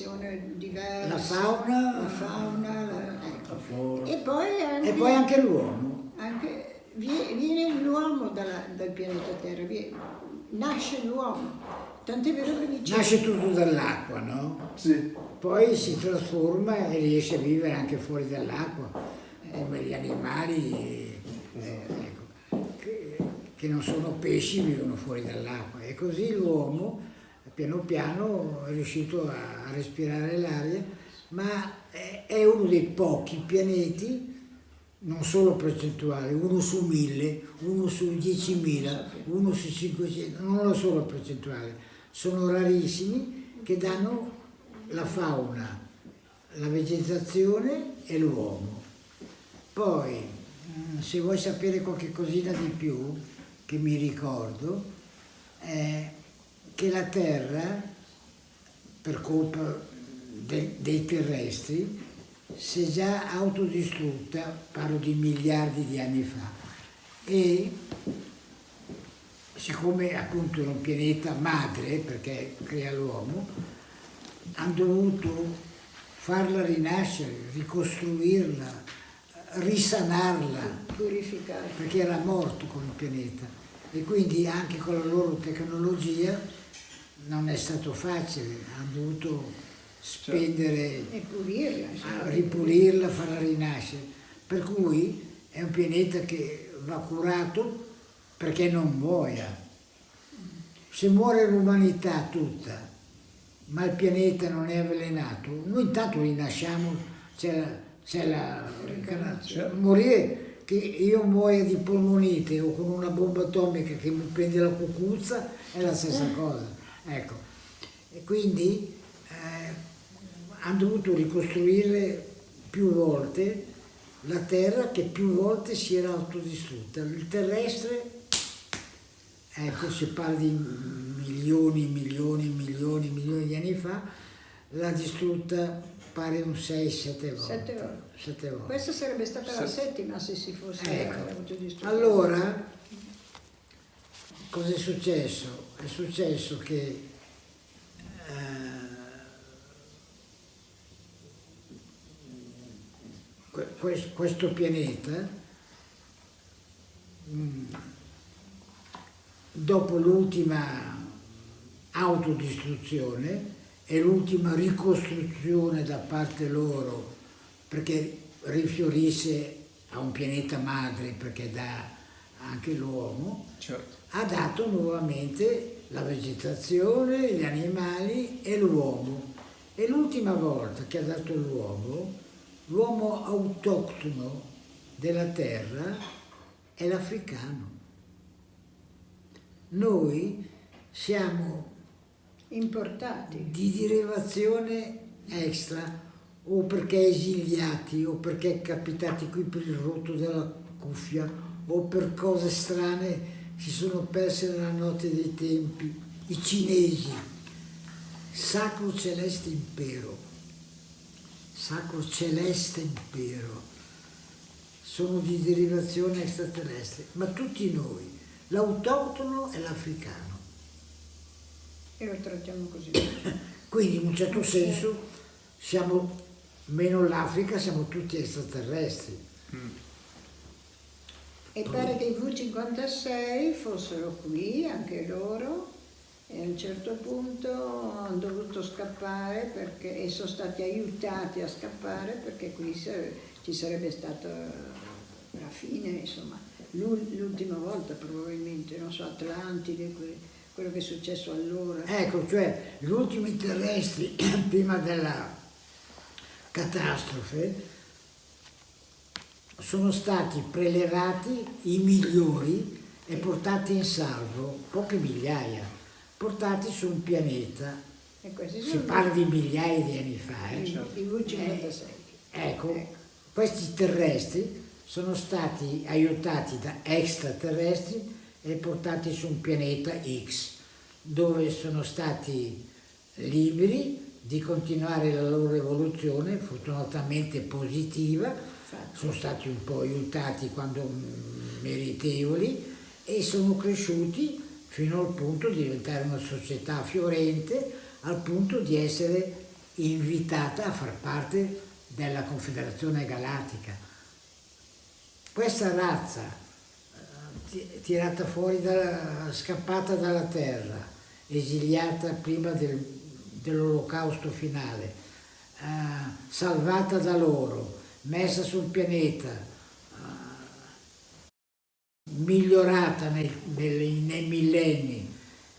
vegetazione diversa. La fauna. La fauna, la, ecco. La flora. E poi anche, E poi anche l'uomo. viene l'uomo dal pianeta Terra, vie- nasce l'uomo. Tant'è vero che dice... Nasce tutto dall'acqua, no? Sì. Poi si trasforma e riesce a vivere anche fuori dall'acqua, come gli animali eh, ecco, che, che non sono pesci, vivono fuori dall'acqua. E così l'uomo piano piano è riuscito a, respirare l'aria, ma è, uno dei pochi pianeti, non solo percentuale, uno su mille, uno su 10.000, uno su 500, non lo solo percentuale, sono rarissimi che danno la fauna, la vegetazione e l'uomo. Poi, mm, se vuoi sapere qualche cosina di più, che mi ricordo, è che la Terra, per colpa de- dei terrestri, si è già autodistrutta, parlo di miliardi di anni fa, e siccome appunto è un pianeta madre, perché crea l'uomo, hanno dovuto farla rinascere, ricostruirla, risanarla, purificare. perché era morto come pianeta. E quindi anche con la loro tecnologia non è stato facile, hanno dovuto spendere E pulirla. insomma. a ripulirla, farla rinascere. Per cui è un pianeta che va curato perché non muoia. Se muore l'umanità tutta, ma il pianeta non è avvelenato, noi intanto rinasciamo, c'è la, la Certo. morire che io muoia di polmonite o con una bomba atomica che mi prende la cucuzza è la stessa cosa. Ecco. E quindi eh, hanno dovuto ricostruire più volte la Terra che più volte si era autodistrutta. Il terrestre, ecco, si parla di milioni, milioni, milioni, milioni di anni fa, l'ha distrutta pare un 6-7 volte. Sette volte. Sette volte. Questa sarebbe stata la settima se si fosse Ecco. avuto distrutto. Allora, cosa è successo? È successo che eh, que- que- questo pianeta, mm, dopo l'ultima autodistruzione e l'ultima ricostruzione da parte loro perché rifiorisse a un pianeta madre perché dà anche l'uomo, Certo. Ha dato nuovamente la vegetazione, gli animali e l'uomo. E l'ultima volta che ha dato l'uomo, l'uomo autoctono della terra è l'africano. Noi siamo Importati. di derivazione extra o perché esiliati o perché capitati qui per il rotto della cuffia o per cose strane si sono perse nella notte dei tempi i cinesi sacro celeste impero sacro celeste impero sono di derivazione extraterrestre ma tutti noi l'autoctono e l'africano E lo trattiamo così. quindi in un certo senso siamo, meno l'Africa, siamo tutti extraterrestri. E pare che i V56 fossero qui, anche loro, e a un certo punto hanno dovuto scappare perché, e sono stati aiutati a scappare perché qui ci sarebbe stata la fine, insomma, l'ul- l'ultima volta probabilmente, non so, Atlantide, que- quello che è successo allora. Ecco, cioè gli ultimi terrestri prima della catastrofe sono stati prelevati i migliori e portati in salvo, poche migliaia, portati su un pianeta. Si parla di migliaia di anni fa. eh. i, i V56. Ecco, questi terrestri sono stati aiutati da extraterrestri e portati su un pianeta X, dove sono stati liberi di continuare la loro evoluzione, fortunatamente positiva, sono stati un po' aiutati quando mm, meritevoli e sono cresciuti fino al punto di diventare una società fiorente, al punto di essere invitata a far parte della Confederazione Galattica. Questa razza eh, tirata fuori, dalla, scappata dalla terra, esiliata prima del, dell'olocausto finale, eh, salvata da loro, messa sul pianeta, eh, migliorata nei, nei, nei millenni,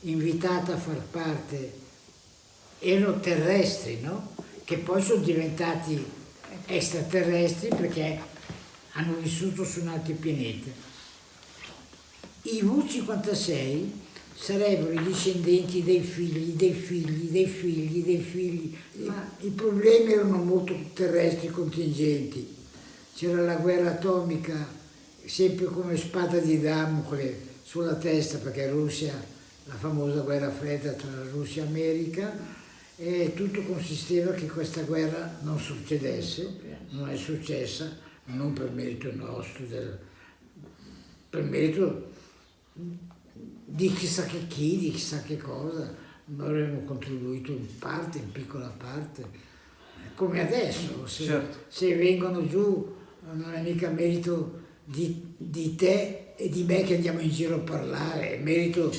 invitata a far parte, erano terrestri, no? Che poi sono diventati extraterrestri perché hanno vissuto su un altro pianeta. I V56 sarebbero i discendenti dei figli, dei figli, dei figli, dei figli. Ma I problemi erano molto terrestri contingenti. C'era la guerra atomica sempre come spada di Damocle sulla testa perché Russia, la famosa guerra fredda tra Russia e America, e tutto consisteva che questa guerra non succedesse, non è successa, non per merito nostro, del, per merito di chissà che chi, di chissà che cosa, noi avremmo contribuito in parte, in piccola parte, come adesso, se, certo. se vengono giù non è mica merito di, di, te e di me che andiamo in giro a parlare, è merito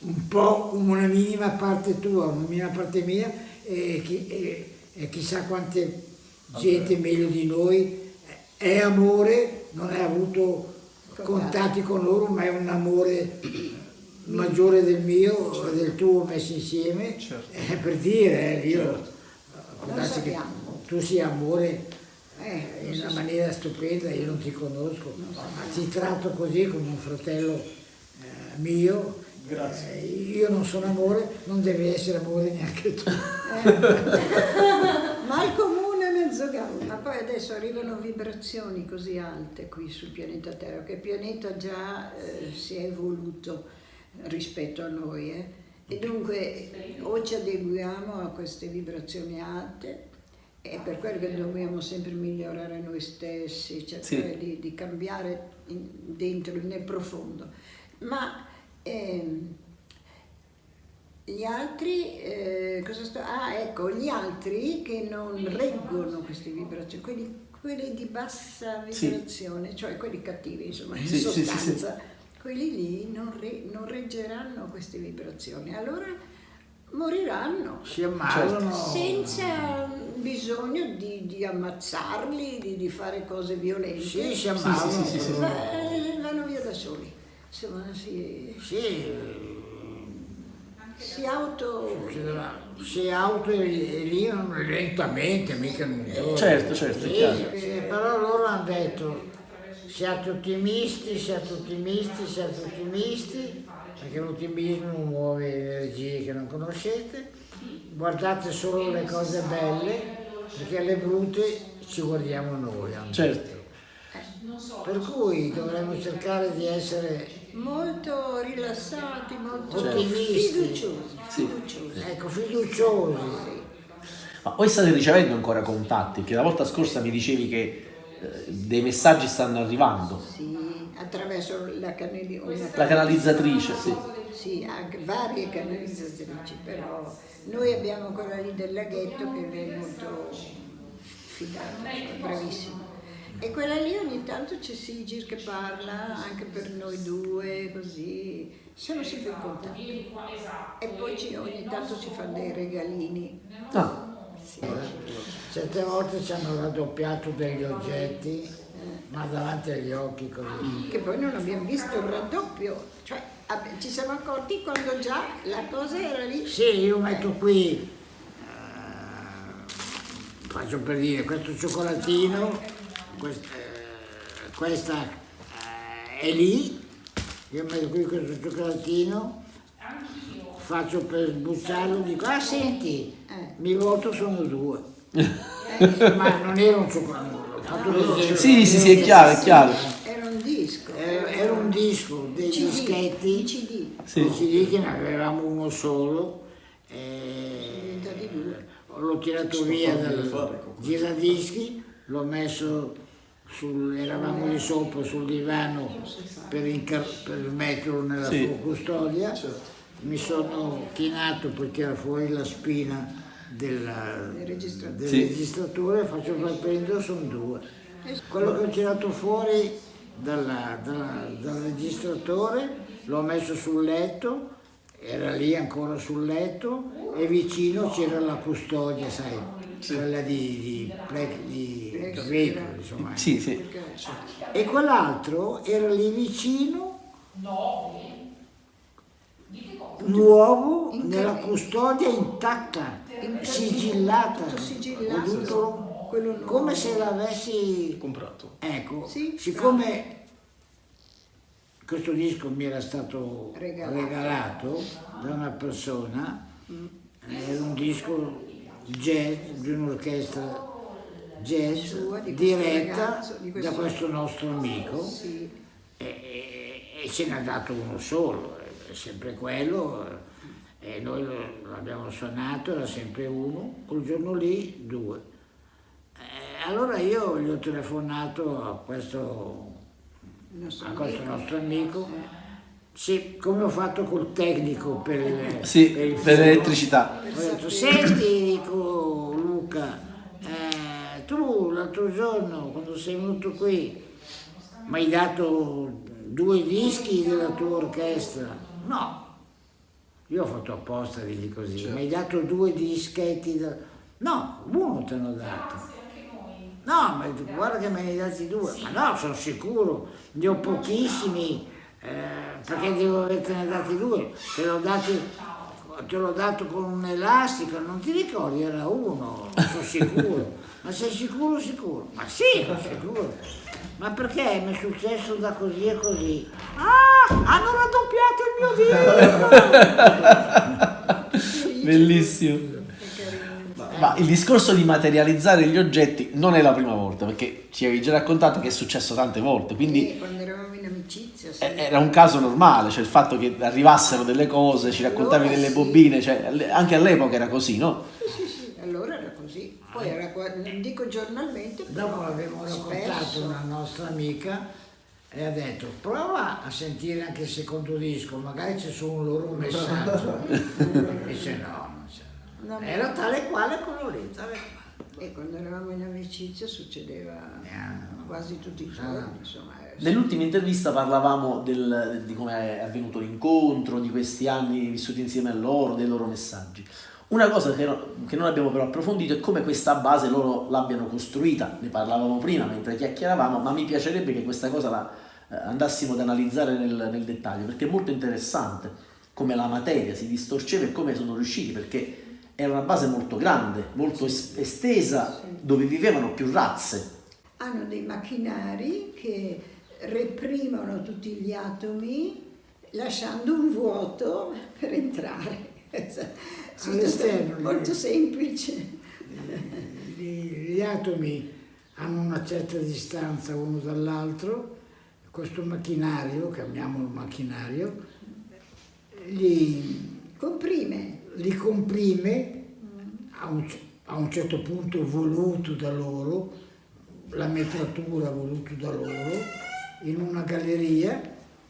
un po' una minima parte tua, una minima parte mia e, e, e chissà quante gente meglio di noi. È amore, non hai avuto contatti con loro, ma è un amore maggiore del mio, certo. del tuo messo insieme, certo. eh, per dire, eh, io, certo. che tu sia amore eh, in una maniera stupenda, io non ti conosco, ma ti tratto così come un fratello eh, mio, eh, io non sono amore, non devi essere amore neanche tu. Eh. ma il comune mezzo gallo, ma poi adesso arrivano vibrazioni così alte qui sul pianeta Terra, che il pianeta già eh, si è evoluto rispetto a noi. Eh? E dunque o ci adeguiamo a queste vibrazioni alte, è per quello che dobbiamo sempre migliorare noi stessi, cercare sì. di, di, cambiare in, dentro, nel profondo. Ma ehm, gli altri, eh, cosa sto? Ah, ecco, gli altri che non reggono queste vibrazioni, quelli, quelli di bassa vibrazione, sì. cioè quelli cattivi, insomma, in sì, sostanza, quelli lì non, re, non reggeranno queste vibrazioni. Allora moriranno. Si ammalano. Senza bisogno di, di ammazzarli, di, di, fare cose violente. Sì, si ammalano. Sì, sì, sì, vanno via da soli. Insomma, si... Sì si auto... Si auto e lì lentamente, mica non Certo, certo, sì, sì, però loro hanno detto siate ottimisti, siate ottimisti, siate ottimisti, perché l'ottimismo muove energie che non conoscete, guardate solo le cose belle, perché le brutte ci guardiamo noi. Certo. Per cui dovremmo cercare di essere molto rilassati, molto certo. fiduciosi. Sì. fiduciosi. Ecco, fiduciosi. Ma voi state ricevendo ancora contatti? Che la volta scorsa mi dicevi che dei messaggi stanno arrivando. Sì, attraverso la, canali la canalizzatrice. Sì. sì, anche varie canalizzatrici, però noi abbiamo quella lì del laghetto che è molto fidata, bravissima. E quella lì ogni tanto c'è Sigir che parla anche per noi due, così siamo sempre in contatto. E poi ogni tanto ci fa dei regalini. Ah. Certe volte ci hanno raddoppiato degli oggetti, ma davanti agli occhi così. Che poi non abbiamo visto il raddoppio, cioè ci siamo accorti quando già la cosa era lì. Sì, io metto qui, eh, faccio per dire, questo cioccolatino questa, eh, questa eh, è lì, io metto qui questo cioccolatino, faccio per sbucciarlo, dico, ah senti, eh. mi voto sono due. Ma non era un cioccolato. Sì, sì, sì, è chiaro, è chiaro. Era un disco. Era, era un disco, dei CD, dischetti, CD. Sì. CD che ne avevamo uno solo. E l'ho tirato via dal giradischi, l'ho messo sul, eravamo lì sopra sul divano per, per metterlo nella sì. sua custodia, certo. Mi sono chinato perché era fuori la spina della- Del registratore. del Sì. registratore, faccio per prendere, sono due. Quello che ho tirato fuori dalla- dalla- dal registratore l'ho messo sul letto, era lì ancora sul letto e vicino c'era la custodia, sai, quella di, di, di veicoli, insomma. Sì, sì. E quell'altro era lì vicino, nuovo, nella custodia intatta, sigillata, nuovo. come se l'avessi... Comprato. Ecco, Sì, siccome questo disco mi era stato Regalato. regalato, da una persona, era un disco jazz di un'orchestra jazz Sua, di questo diretta ragazzo, di questo- da questo nostro amico Sì. e, e- e ce n'ha dato uno solo, è sempre quello e noi l'abbiamo suonato, era sempre uno, quel giorno lì due. Eh, allora io gli ho telefonato a questo, nostro a questo amico. nostro amico, sì, come ho fatto col tecnico per, Sì, per l'elettricità. Ho detto, senti, dico Luca, eh, tu l'altro giorno quando sei venuto qui mi hai dato due dischi della tua orchestra? No, io ho fatto apposta di dirgli così, mi hai dato due dischetti? da- No, uno te l'ho dato. No, ma guarda che me ne hai dati due. Ma no, sono sicuro, ne ho pochissimi, eh, perché devo averne dati due. Te l'ho dati, te l'ho dato con un elastico, non ti ricordi, era uno, sono sicuro. Ma sei sicuro, sicuro? Ma sì, sono sicuro. Ma perché mi è successo da così e così? Ah, hanno raddoppiato il mio disco! Bellissimo. Ma il discorso di materializzare gli oggetti non è la prima volta, perché ci avevi già raccontato che è successo tante volte, quindi Sì, quando eravamo amicizia, sì. eh, era un caso normale, cioè il fatto che arrivassero delle cose, ci raccontavi Allora delle sì. bobine, cioè anche all'epoca era così, no? Sì, sì, sì, allora era così. Poi era non dico giornalmente, però Dopo avevamo raccontato una nostra amica e ha detto prova a sentire anche il secondo disco, magari c'è solo un loro messaggio. Dice no, non c'è. No, Era tale e quale quello lì, tale e quale. E quando eravamo in amicizia succedeva Eh, quasi tutti i giorni, insomma. Nell'ultima intervista parlavamo del- di come è avvenuto l'incontro, di questi anni vissuti insieme a loro, dei loro messaggi. Una cosa che, no- che non abbiamo però approfondito è come questa base loro l'abbiano costruita, ne parlavamo prima mentre chiacchieravamo, ma mi piacerebbe che questa cosa la eh, andassimo ad analizzare nel, nel dettaglio, perché è molto interessante come la materia si distorceva e come sono riusciti, perché era una base molto grande, molto es- estesa, dove vivevano più razze. Hanno dei macchinari che reprimono tutti gli atomi lasciando un vuoto per entrare. All'esterno, Molto semplice. Gli, gli atomi hanno una certa distanza uno dall'altro, questo macchinario, chiamiamolo macchinario, li, Comprime. li comprime a un, a un certo punto voluto da loro, la metratura voluto da loro, in una galleria,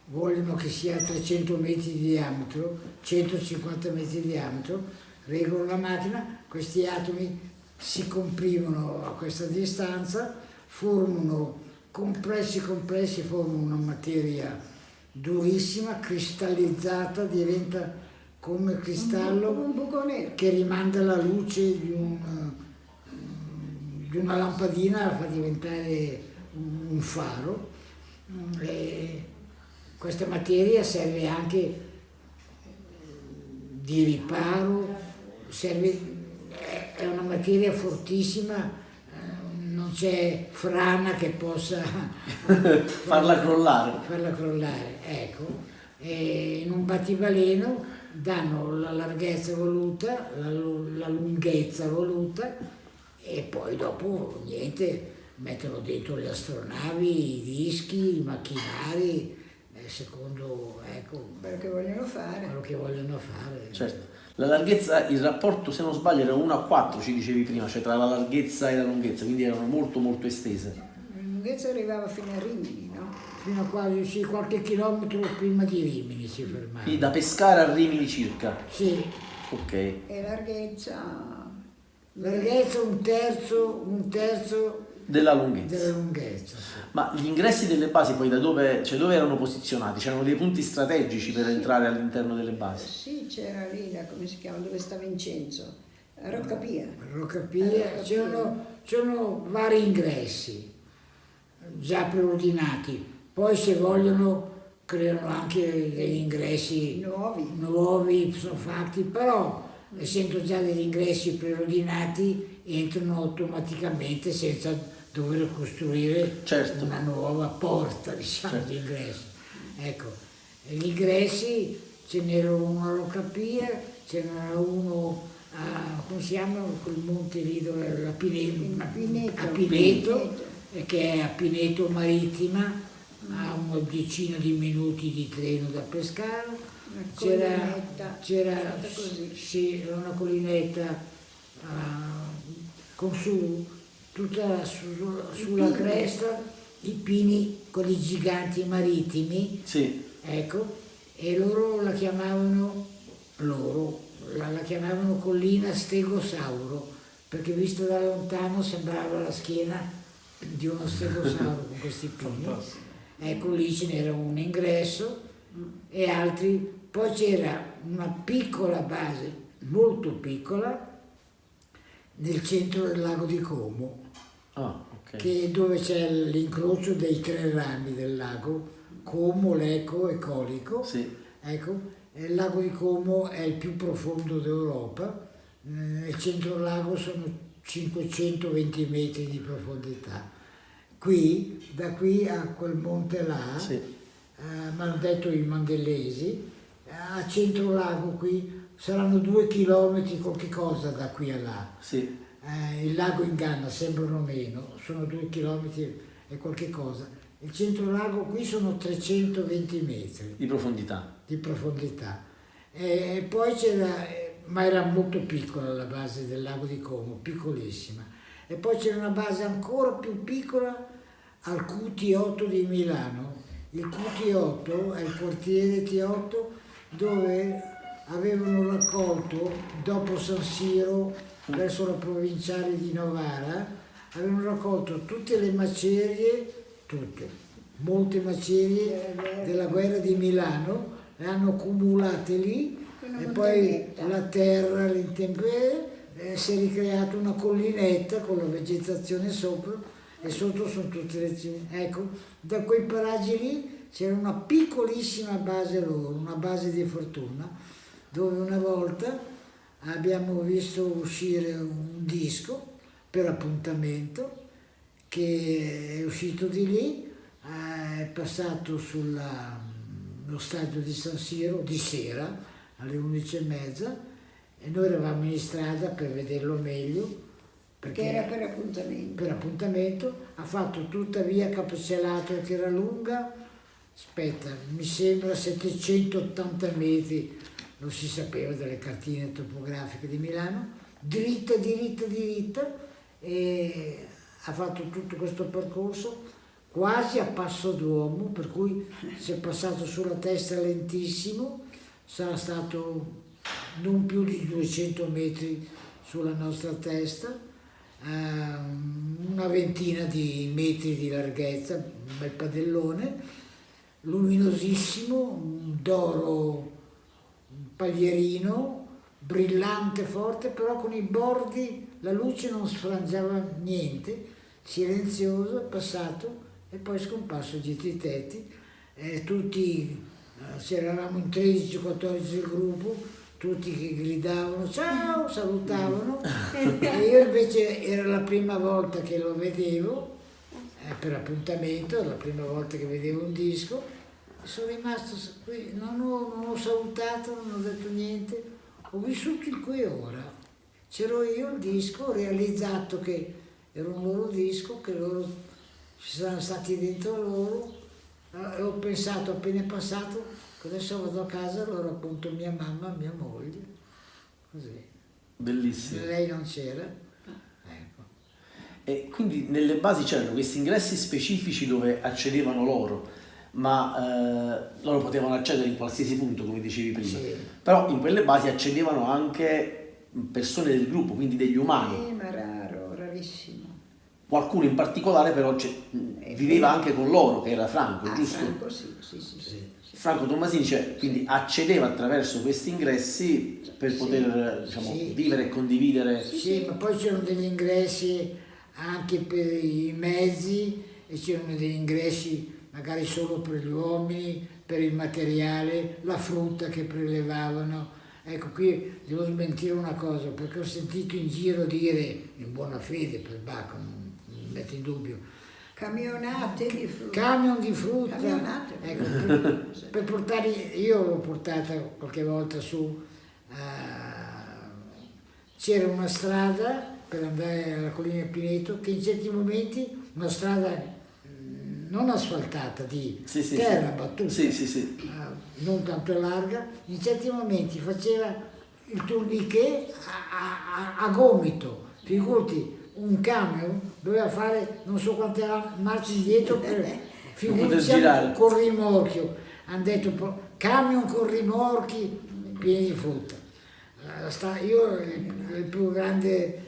vogliono che sia a 300 metri di diametro, 150 metri di diametro, regolano la macchina, questi atomi si comprimono a questa distanza, formano compressi compressi, formano una materia durissima, cristallizzata, diventa come cristallo un buco nero. che rimanda la luce di, un- di una lampadina la fa diventare un un faro. E questa materia serve anche di riparo, serve, è- una materia fortissima, eh, non c'è frana che possa Farla crollare. farla crollare, ecco. E in un battibaleno danno la larghezza voluta, la, la lunghezza voluta e poi dopo niente, mettono dentro le astronavi, i dischi, i macchinari, eh, secondo ecco, Quello che vogliono fare. quello che vogliono fare. Certo. La larghezza, il rapporto, se non sbaglio, era 1 a 4, ci dicevi prima, cioè tra la larghezza e la lunghezza, quindi erano molto molto estese. La lunghezza arrivava fino a Rimini, no? fino a quasi sì, qualche chilometro prima di Rimini si fermava. Quindi da Pescara a Rimini circa. Sì, Ok. E larghezza... larghezza un terzo, un terzo Della lunghezza. della lunghezza. sì. Ma gli ingressi delle basi poi da dove, cioè dove erano posizionati? C'erano dei punti strategici per entrare all'interno delle basi? Sì, c'era lì, la, come si chiama, dove sta Vincenzo? Roccapia. Roccapia, c'erano vari ingressi già preordinati, poi se vogliono creano anche degli ingressi Nuovi. nuovi, sono fatti, però essendo già degli ingressi preordinati entrano automaticamente senza dover costruire Certo. una nuova porta diciamo, Certo. di ingresso. Ecco, gli ingressi ce n'era uno a Roccapia, ce n'era uno a, come si chiama, quel monte lì dove la Pine- A Pineto. a Pineto, Pineto. che è a Pineto Marittima, a una decina di minuti di treno da Pescara. C'era, una collinetta ah, con su tutta su- sulla cresta i pini, quelli giganti marittimi, Sì. ecco, e loro la chiamavano, loro, la, la chiamavano collina stegosauro, perché visto da lontano sembrava la schiena di uno stegosauro con questi pini. Ecco, lì ce n'era un ingresso e altri, poi c'era una piccola base, molto piccola, nel centro del lago di Como, Ah, ok. che dove c'è l'incrocio dei tre rami del lago, Como, Lecco e Colico. Sì. Ecco, il lago di Como è il più profondo d'Europa, eh, nel centro del lago sono 520 metri di profondità. Qui, da qui a quel monte là, Sì. eh, mi hanno detto i mandellesi, eh, a centro lago qui saranno due chilometri qualche cosa da qui a là. Sì. Eh, il lago inganna, sembrano meno, sono due chilometri e qualche cosa. Il centro lago qui sono 320 metri Di profondità. di profondità. E, e poi c'era, ma era molto piccola la base del lago di Como, piccolissima. E poi c'era una base ancora più piccola al QT8 di Milano. Il QT8 è il quartiere T8 dove avevano raccolto, dopo San Siro, verso la provinciale di Novara, avevano raccolto tutte le macerie, tutte, molte macerie della guerra di Milano, le hanno accumulate lì e poi la terra, l'intemperie, eh, si è ricreata una collinetta con la vegetazione sopra e sotto sono tutte le cime. Ecco, da quei paraggi lì c'era una piccolissima base loro, una base di fortuna, dove una volta abbiamo visto uscire un disco per appuntamento che è uscito di lì, è passato sullo stadio di San Siro di sera alle 11.30 e noi eravamo in strada per vederlo meglio perché Che era per appuntamento. per appuntamento, ha fatto tutta via Capocelato che era lunga, aspetta, mi sembra 780 metri, non si sapeva dalle cartine topografiche di Milano, dritta, diritta, diritta e ha fatto tutto questo percorso quasi a passo d'uomo, per cui si è passato sulla testa lentissimo, sarà stato non più di 200 metri sulla nostra testa, ehm, una ventina di metri di larghezza, un bel padellone, luminosissimo, d'oro paglierino, brillante, forte, però con i bordi la luce non sfrangiava niente, silenzioso, passato e poi scomparso dietro i tetti. E tutti, eh, c'eravamo in 13-14 del gruppo, tutti che gridavano ciao, salutavano e io invece era la prima volta che lo vedevo eh, per appuntamento, la prima volta che vedevo un disco, sono rimasto qui, non ho, non ho salutato, non ho detto niente, ho vissuto il qui ora. C'ero io il disco, ho realizzato che era un loro disco, che loro ci saranno stati dentro loro eh, e ho pensato appena è passato che adesso vado a casa e lo racconto a mia mamma, mia moglie, così. Bellissimo. Lei non c'era. Ecco. E quindi nelle basi c'erano questi ingressi specifici dove accedevano loro, ma eh, loro potevano accedere in qualsiasi punto, come dicevi prima. Sì. Però in quelle basi accedevano anche persone del gruppo, quindi degli umani. Eh, ma raro, rarissimo. Qualcuno in particolare però c'è- viveva anche con loro, che era Franco, Ah, giusto? Franco sì, sì, sì, sì. Franco Tommasini cioè, quindi accedeva attraverso questi ingressi per Sì. poter diciamo, Sì. vivere e condividere. Sì, ma poi c'erano degli ingressi anche per i mezzi e c'erano degli ingressi magari solo per gli uomini, per il materiale, la frutta che prelevavano. Ecco, qui devo smentire una cosa, perché ho sentito in giro dire, in buona fede per Bacco, non non metto in dubbio, Camionate di frutta. camion di frutta. Camionate. Ecco, per, per portare, io l'ho portata qualche volta su, eh, c'era una strada per andare alla collina Pineto che in certi momenti, una strada non asfaltata, di Sì, sì, terra battuta, eh, non tanto larga, in certi momenti faceva il tourniquet a, a- a gomito, figurati, un camion doveva fare non so quante marce indietro per girare. con rimorchio, hanno detto camion con rimorchi pieni di frutta. Sta- io il, il più grande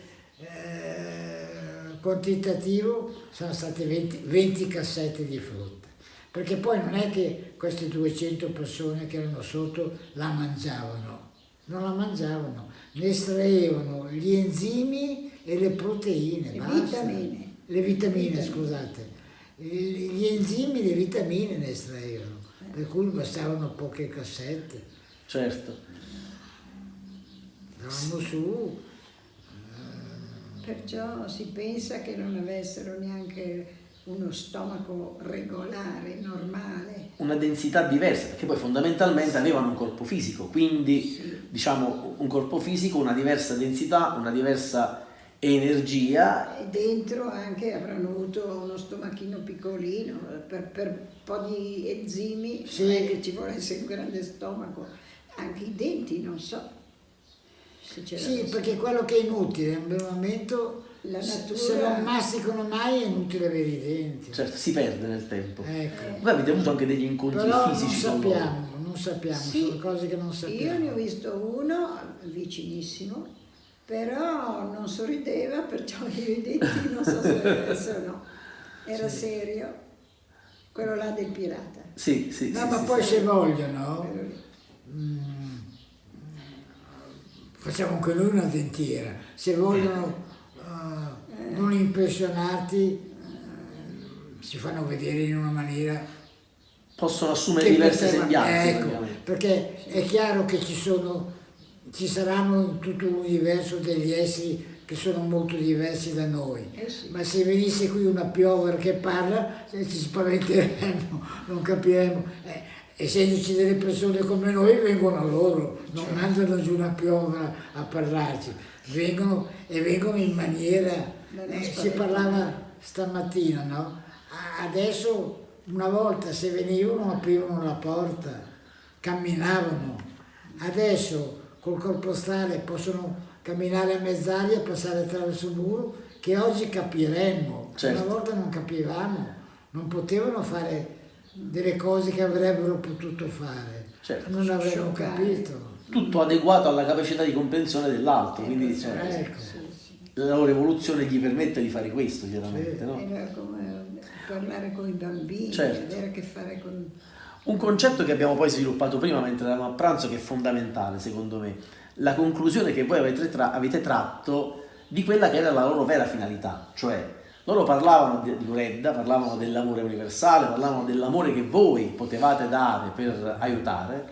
quantitativo sono state 20, 20 cassette di frutta. Perché poi non è che queste 200 persone che erano sotto la mangiavano, non la mangiavano, ne estraevano gli enzimi e le proteine, Le basta. vitamine. Le vitamine, Vitamine. scusate. Gli enzimi e le vitamine ne estraevano, per cui bastavano poche cassette. Certo. Andavamo su, Perciò si pensa che non avessero neanche uno stomaco regolare, normale. Una densità diversa, perché poi fondamentalmente avevano un corpo fisico, quindi diciamo un corpo fisico, una diversa densità, una diversa energia E dentro anche avranno avuto uno stomachino piccolino, per, per un po' di enzimi, Sì. non è che ci volesse un grande stomaco, anche i denti, non so. Sì, perché quello che è inutile, in un momento, La se- natura- se non masticano mai è inutile avere i denti. certo, si perde nel tempo. Ecco. Voi avete avuto anche degli incontri Però non fisici con loro. sappiamo, non sappiamo, Sì, sono cose che non sappiamo. Io ne ho visto uno vicinissimo, però non sorrideva, perciò io i denti non so se adesso no. Era serio, quello là del pirata. Sì, sì, No, sì, ma sì, poi sì. se vogliono, lì. mm, facciamo anche noi una dentiera. Se vogliono eh, non impressionarti, eh, si fanno vedere in una maniera Possono assumere diverse poteva- sembianze. ecco, praticamente. perché è chiaro che ci sono, ci saranno in tutto l'universo degli esseri che sono molto diversi da noi. Eh sì. Ma se venisse qui una piover che parla, eh, ci spaventeremmo, non capiremmo. Eh, essendoci delle persone come noi, vengono loro, non Certo. mandano giù una piovra a parlarci, vengono e vengono in maniera... Eh, si parlava stamattina, no? A- Adesso una volta se venivano aprivano la porta, camminavano. Adesso col corpo stale possono camminare a mezz'aria, passare attraverso il muro, che oggi capiremmo. Certo. Una volta non capivamo, non potevano fare delle cose che avrebbero potuto fare. Certo. Non avremmo Scioccare. capito. Tutto adeguato alla capacità di comprensione dell'altro, quindi Ecco, cioè, Ecco. Sì. la loro evoluzione gli permette di fare questo, chiaramente. Sì. no? Era come parlare con i bambini, Certo. avere a che fare con... Un concetto che abbiamo poi sviluppato prima mentre eravamo a pranzo che è fondamentale secondo me, la conclusione che voi avete, tra- avete tratto di quella che era la loro vera finalità, cioè loro parlavano di, di Loredda, parlavano dell'amore universale, parlavano dell'amore che voi potevate dare per aiutare,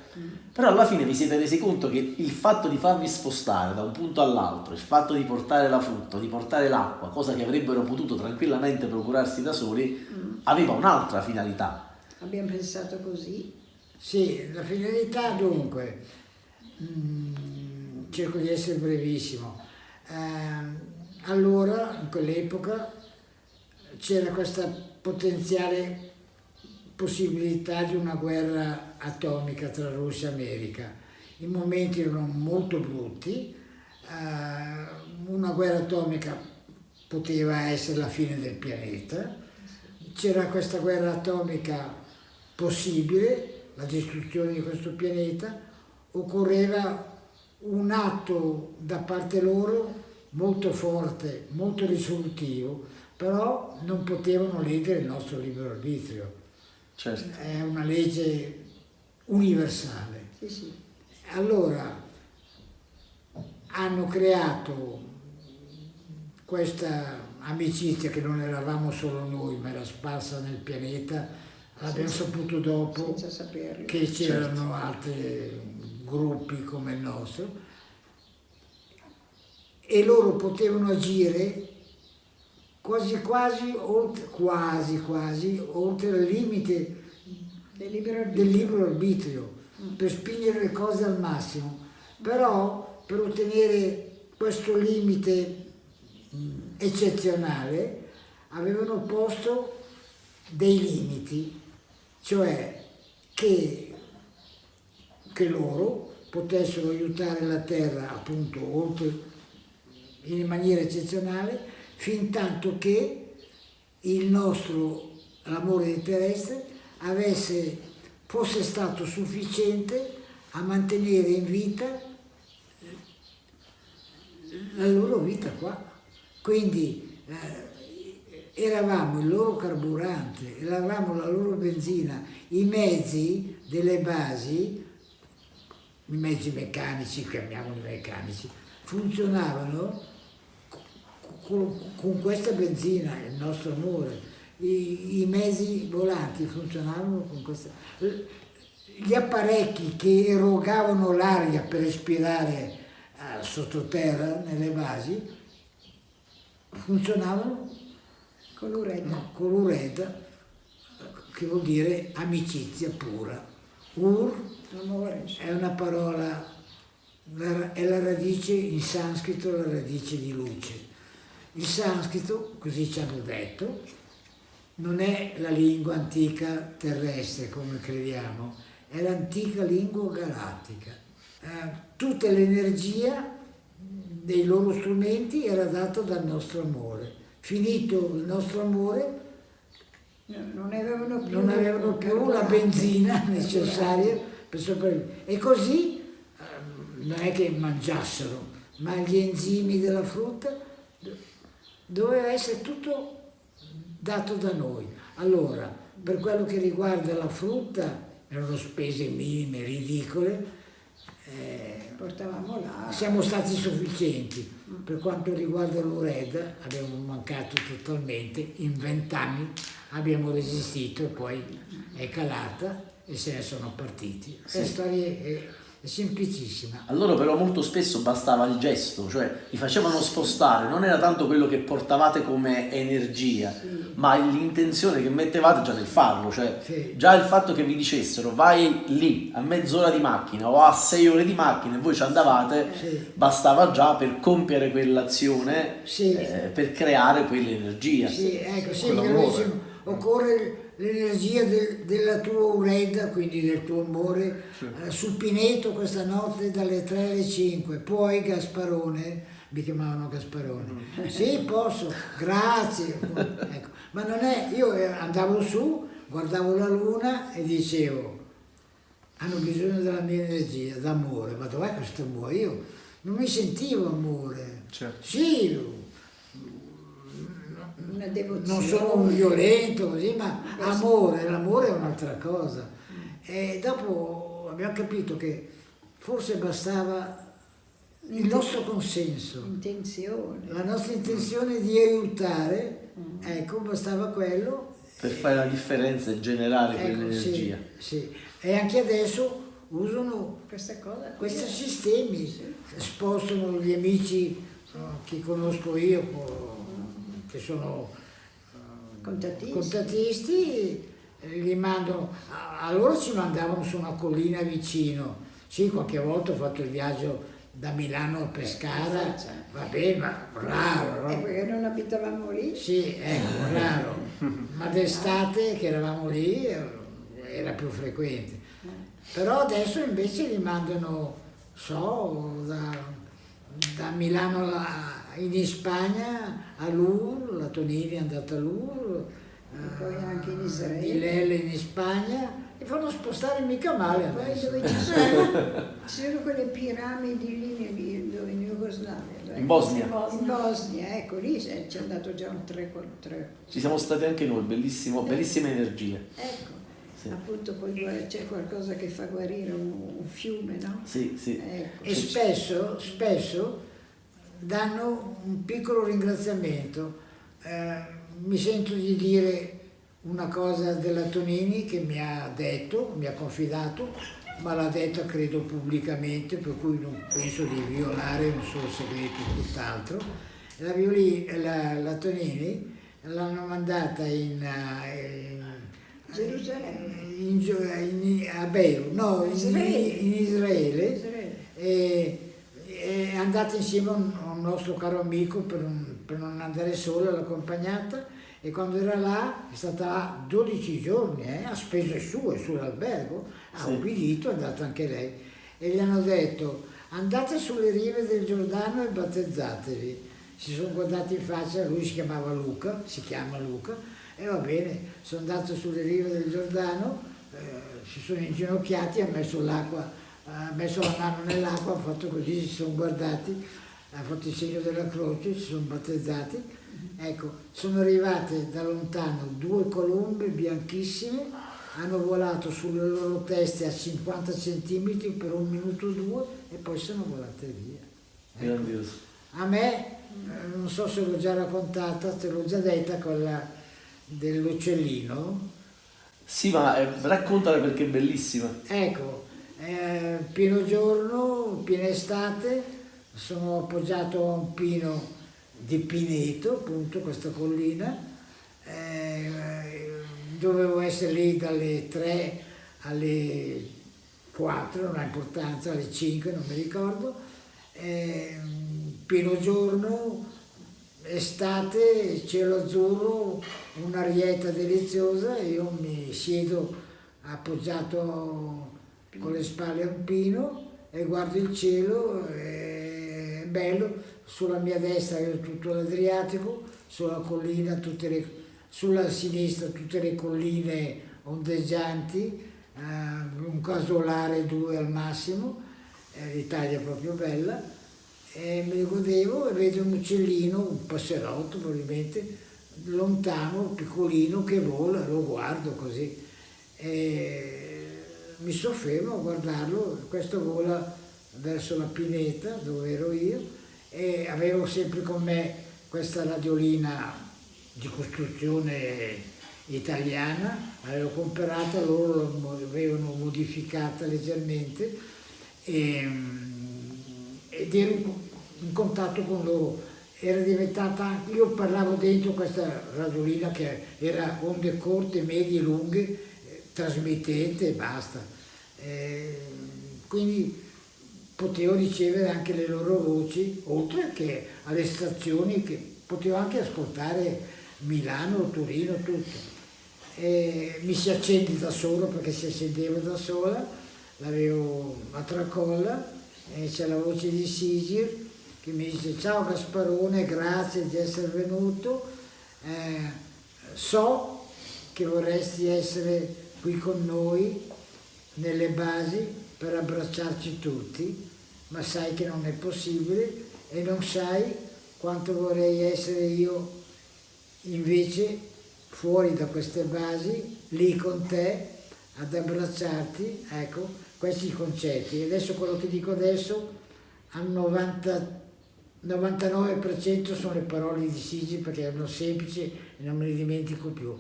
però alla fine vi siete resi conto che il fatto di farvi spostare da un punto all'altro, il fatto di portare la frutta, di portare l'acqua, cosa che avrebbero potuto tranquillamente procurarsi da soli, aveva un'altra finalità. Abbiamo pensato così, Sì, la finalità dunque, mm, cerco di essere brevissimo. Eh, allora, in quell'epoca, c'era questa potenziale possibilità di una guerra atomica tra Russia e America. I momenti erano molto brutti, eh, una guerra atomica poteva essere la fine del pianeta, c'era questa guerra atomica possibile, la distruzione di questo pianeta, occorreva un atto da parte loro molto forte, molto risolutivo, però non potevano ledere il nostro libero arbitrio. Certo. È una legge universale. Sì, sì. Allora hanno creato questa amicizia che non eravamo solo noi, ma era sparsa nel pianeta, l'abbiamo saputo dopo che c'erano altri gruppi come il nostro e loro potevano agire quasi quasi oltre, quasi quasi oltre il limite Del libero del arbitrio. libero arbitrio per spingere le cose al massimo, però per ottenere questo limite mh, eccezionale avevano posto dei limiti, cioè che, che loro potessero aiutare la terra appunto oltre in maniera eccezionale fin tanto che il nostro l'amore terrestre avesse, fosse stato sufficiente a mantenere in vita la loro vita qua. Quindi eh, eravamo il loro carburante, eravamo la loro benzina, i mezzi delle basi, i mezzi meccanici, chiamiamoli meccanici, funzionavano con, con questa benzina, il nostro amore. I, I mezzi volanti funzionavano con questa... Gli apparecchi che erogavano l'aria per respirare eh, sottoterra, nelle basi, funzionavano Con l'uretta. no, con l'ureda, che vuol dire amicizia pura. Ur Amore. è una parola, la- è la radice in sanscrito, la radice di luce. Il sanscrito, così ci hanno detto, non è la lingua antica terrestre come crediamo, è l'antica lingua galattica. Eh, tutta l'energia dei loro strumenti era data dal nostro amore. Finito il nostro amore, No, non avevano più, non avevano più la benzina necessaria per sopravvivere. E così ehm, non è che mangiassero, ma gli enzimi della frutta doveva essere tutto dato da noi. Allora, per quello che riguarda la frutta, erano spese minime, ridicole, eh, Portavamo là. siamo stati sufficienti. Per quanto riguarda l'Ureda abbiamo mancato totalmente, in vent'anni abbiamo resistito e poi è calata e se ne sono partiti. Storia è, è semplicissima. A loro però molto spesso bastava il gesto, cioè li facevano spostare, non era tanto quello che portavate come energia, ma l'intenzione che mettevate già nel farlo, cioè Sì. già il fatto che vi dicessero vai lì a mezz'ora di macchina o a sei ore di macchina e voi ci andavate, Sì. bastava già per compiere quell'azione, Sì. eh, per creare quell'energia. Sì, ecco, sì, diciamo, occorre l'energia del- della tua ureda, quindi del tuo amore, eh, sul Pineto questa notte dalle 3 alle 5, poi Gasparone, mi chiamavano Gasparone, sì posso, grazie, ecco. ma non è, io eh, andavo su, guardavo la luna e dicevo, hanno bisogno della mia energia, d'amore, ma dov'è questo amore? Io non mi sentivo amore, Certo. sì, Una devozione. non sono un violento così, ma amore, l'amore è un'altra cosa. E dopo abbiamo capito che forse bastava il nostro consenso, Intenzione. la nostra intenzione di aiutare, ecco, bastava quello. Per fare la differenza e generare Ecco, quell'energia. sì, sì. E anche adesso usano Questa cosa. questi è- sistemi, spostano gli amici eh, che conosco io, che sono eh, Contatisti. contatisti, eh, li mando, a, a loro ci mandavano su una collina vicino, sì qualche volta ho fatto il viaggio da Milano a Pescara, Forza. va bene, ma raro, Eh, no? perché non abitavamo lì. Sì, ecco, raro, ma d'estate che eravamo lì eh, era più frequente. Però adesso invece li mandano, so, da, da Milano a- in Spagna a Lourdes, la Tonini è andata a Lourdes, E poi anche in Israele. Di Lelle in Spagna e fanno spostare mica male Poi adesso. dove ci sono, ci sono quelle piramidi lì dove in Jugoslavia. In Bosnia. In Bosnia, ecco, lì c'è c'è andato già un 3 con 3. Ci siamo stati anche noi, bellissimo, bellissime energie. Ecco, Sì. appunto poi c'è qualcosa che fa guarire un, un fiume, no? Sì, sì. Ecco. E spesso, spesso danno un piccolo ringraziamento. Eh, mi sento di dire una cosa della Tonini che mi ha detto, mi ha confidato, ma l'ha detta credo pubblicamente, per cui non penso di violare un suo segreto tutt'altro. La, la, la Tonini l'hanno mandata in, eh, in- Gerusalemme. in, a Beirut, no, in, Israele. Israele Israele. e è andata insieme a un, un nostro caro amico per, un- per non andare sola, l'ha accompagnata e quando era là è stata là 12 giorni, eh, a spese sue sull'albergo, ha Sì. obbedito, è andata anche lei e gli hanno detto andate sulle rive del Giordano e battezzatevi. Si sono guardati in faccia, lui si chiamava Luca, si chiama Luca, e va bene, sono andato sulle rive del Giordano, eh, si sono inginocchiati, ha messo l'acqua, ha messo la mano nell'acqua, ha fatto così, si sono guardati, ha fatto il segno della croce, si sono battezzati. Ecco, sono arrivate da lontano due colombe bianchissime, hanno volato sulle loro teste a 50 centimetri per un minuto o due e poi sono volate via. Ecco. Grandioso. A me, eh, non so se l'ho già raccontata, te l'ho già detta, quella dell'uccellino. Sì, ma eh, raccontala perché è bellissima. Ecco, eh, pieno giorno, piena estate, sono appoggiato a un pino di Pineto, appunto, questa collina. Eh, dovevo essere lì dalle 3 alle 4, non ha importanza, alle 5, non mi ricordo. Eh, pieno giorno, estate, cielo azzurro, un'arietta deliziosa e io mi siedo appoggiato le spalle a un pino e guardo il cielo, è bello, sulla mia destra vedo tutto l'Adriatico, sulla collina, tutte le, sulla sinistra tutte le colline ondeggianti, eh, un casolare, due al massimo, eh, l'Italia è proprio bella e me godevo e vedo un uccellino, un passerotto probabilmente, lontano, piccolino che vola, lo guardo così. E mi soffermo a guardarlo, questo vola verso la pineta dove ero io e avevo sempre con me questa radiolina di costruzione italiana, l'avevo comprata, loro l'avevano modificata leggermente e, ed ero in contatto con loro. Era diventata, io parlavo dentro questa radiolina che era onde corte, medie, lunghe, trasmittente e basta. Eh, quindi potevo ricevere anche le loro voci, oltre che alle stazioni che potevo anche ascoltare Milano, Torino, tutto. E mi si accende da solo perché si accendeva da sola, l'avevo a tracolla e c'è la voce di Sigir che mi dice ciao Gasparone, grazie di essere venuto, eh, so che vorresti essere qui con noi nelle basi per abbracciarci tutti, ma sai che non è possibile e non sai quanto vorrei essere io invece fuori da queste basi, lì con te, ad abbracciarti, ecco, questi concetti. Adesso quello che dico adesso al 90, 99% sono le parole di Sigi perché erano semplici e non me le dimentico più.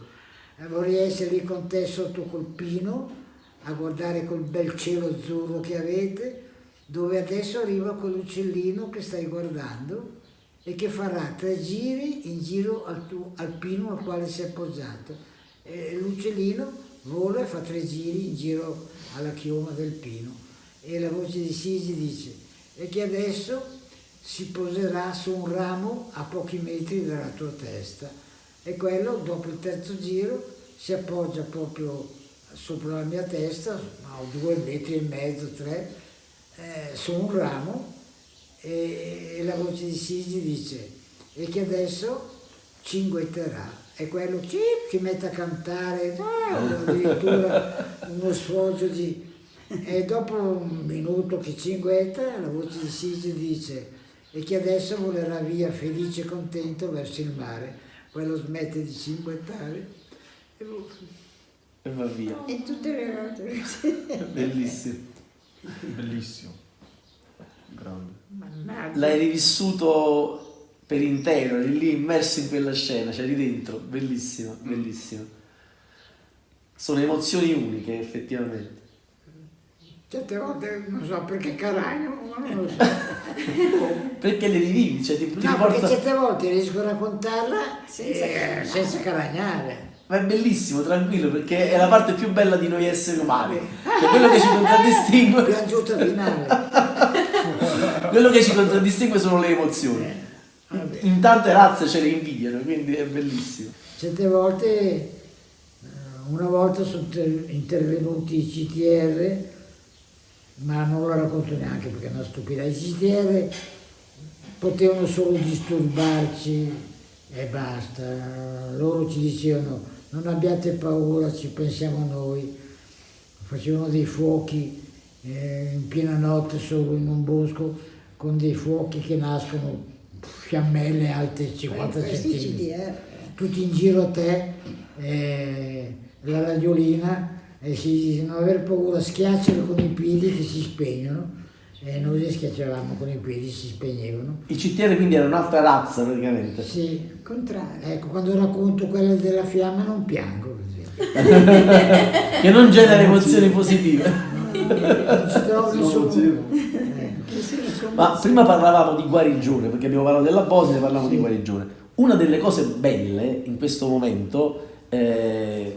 Eh, vorrei essere lì con te sotto col pino, a guardare quel bel cielo azzurro che avete, dove adesso arriva quell'uccellino che stai guardando e che farà tre giri in giro al, tuo, al pino al quale sei appoggiato. E l'uccellino vola e fa tre giri in giro alla chioma del pino. E la voce di Sigi dice, e che adesso si poserà su un ramo a pochi metri dalla tua testa. E quello, dopo il terzo giro, si appoggia proprio sopra la mia testa, a due metri e mezzo, tre, eh, su un ramo e, e la voce di Sigi dice e che adesso cinguetterà e quello ci, si mette a cantare, no, addirittura uno sfoggio di... E dopo un minuto che cinguetta la voce di Sige dice e che adesso volerà via felice e contento verso il mare. Quello smette di cinguettare e E va via. E tutte le volte. Bellissimo. Bellissimo. Grande. Mannaggia. L'hai rivissuto per intero, eri lì immerso in quella scena, c'eri dentro, bellissimo, bellissimo. Sono emozioni uniche, effettivamente. Certe volte non so perché caragno, ma non lo so. Perché le rivivi, cioè ti, ti No, perché riporta... certe volte riesco a raccontarla Senza eh, caragnare. senza caragnare. Ma è bellissimo, tranquillo, perché è la parte più bella di noi esseri umani. Cioè quello che ci contraddistingue, Piangiuta finale. quello che ci contraddistingue sono le emozioni. Vabbè. In tante razze ce le invidiano, quindi è bellissimo. Certe volte, eh, una volta sono inter- intervenuti i CTR, ma non lo racconto neanche perché è una stupida. I CTR potevano solo disturbarci e basta. Loro ci dicevano non abbiate paura, ci pensiamo noi. Facevano dei fuochi eh, in piena notte solo in un bosco con dei fuochi che nascono fiammelle alte 50 Questi centimetri CDR. tutti in giro a te, eh, la radiolina, e si dice non aver paura, schiaccialo con i piedi che si spegnono, e noi li schiacciavamo con i piedi, si spegnevano. I CTR quindi erano un'altra razza praticamente. Sì, Contrario. ecco, quando racconto quella della fiamma non piango, così. Che non genera emozioni positive. non ci trovo nessuno. Eh, Ma prima parlavamo di guarigione, perché abbiamo parlato della Bosnia e parlavamo di guarigione. Una delle cose belle in questo momento, eh,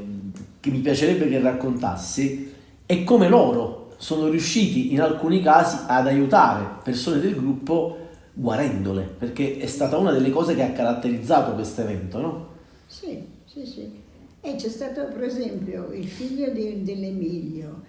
che mi piacerebbe che raccontassi, è come loro sono riusciti in alcuni casi ad aiutare persone del gruppo guarendole, perché è stata una delle cose che ha caratterizzato questo evento, no? Sì, sì, sì. E c'è stato per esempio il figlio di- dell'Emilio,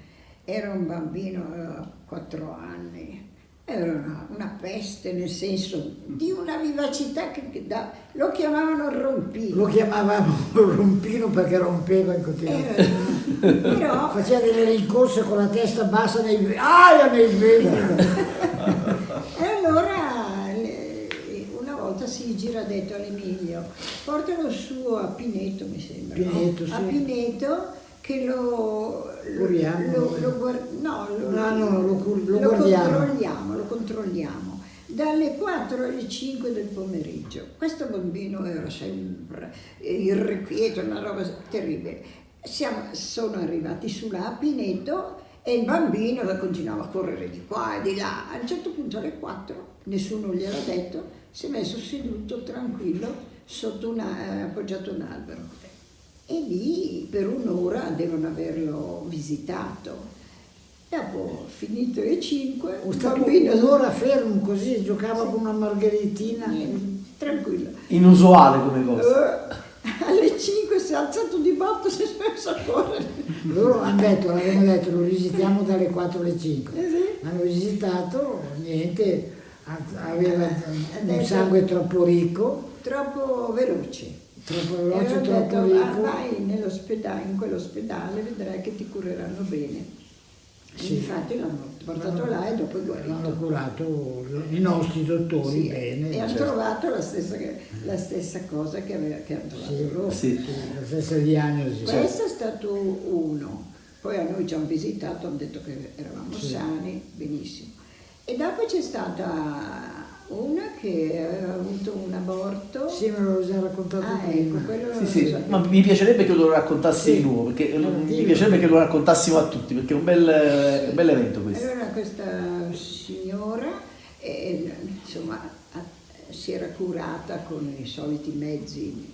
era un bambino, aveva quattro anni, era una, una peste nel senso di una vivacità che, che da- lo chiamavano rompino. Lo chiamavamo rompino perché rompeva in continuazione. Però Faceva delle rincorse con la testa bassa nei aia nei vetri. E allora le- una volta si gira ha detto all'Emilio, portalo su a Pineto mi sembra, no? Pineto, a sì. Pineto che lo, lo, lo- lo no, lo, No, no, lo lo controlliamo, lo controlliamo. Dalle 4 alle 5 del pomeriggio. Questo bambino era sempre irrequieto, una roba terribile. Siamo- sono arrivati su là a Pineto e il bambino continuava a correre di qua e di là. A un certo punto alle 4, nessuno gliel'ha detto, si è messo seduto tranquillo sotto una, eh, appoggiato a un albero. E lì per un'ora devono averlo visitato. Dopo, finito le 5, Ho il stato bambino un'ora fermo così, giocava con una margheritina. Niente, tranquillo. Inusuale come cosa. Eh, alle 5 si è alzato di botto e si è messo a correre. Loro hanno detto, l'avevano detto, lo visitiamo dalle 4 alle 5. Eh sì. Hanno visitato, niente, aveva un sangue troppo ricco, Troppo veloce. Troppo veloce, hanno troppo detto, "Ah, ricco. vai nell'ospedale, in quell'ospedale, vedrai che ti cureranno bene. Sì. Infatti l'hanno portato là e dopo è L'hanno guarito. curato i nostri dottori Sì, bene. e hanno certo. trovato la stessa, la stessa cosa che, aveva, che hanno trovato Sì, loro. Sì. La stessa diagnosi. Questo è stato uno. Poi a noi ci hanno visitato, hanno detto che eravamo sani, benissimo. E dopo c'è stata una che aveva avuto un aborto. Sì, me l'ho già raccontato Ah, prima. ecco, Sì, sì, ma mi piacerebbe che lo raccontassi Sì. di nuovo, perché No, mi dillo. piacerebbe che lo raccontassimo a tutti, perché è un bel, è un bel evento questo. Allora questa signora, eh, insomma, ha- si era curata con i soliti mezzi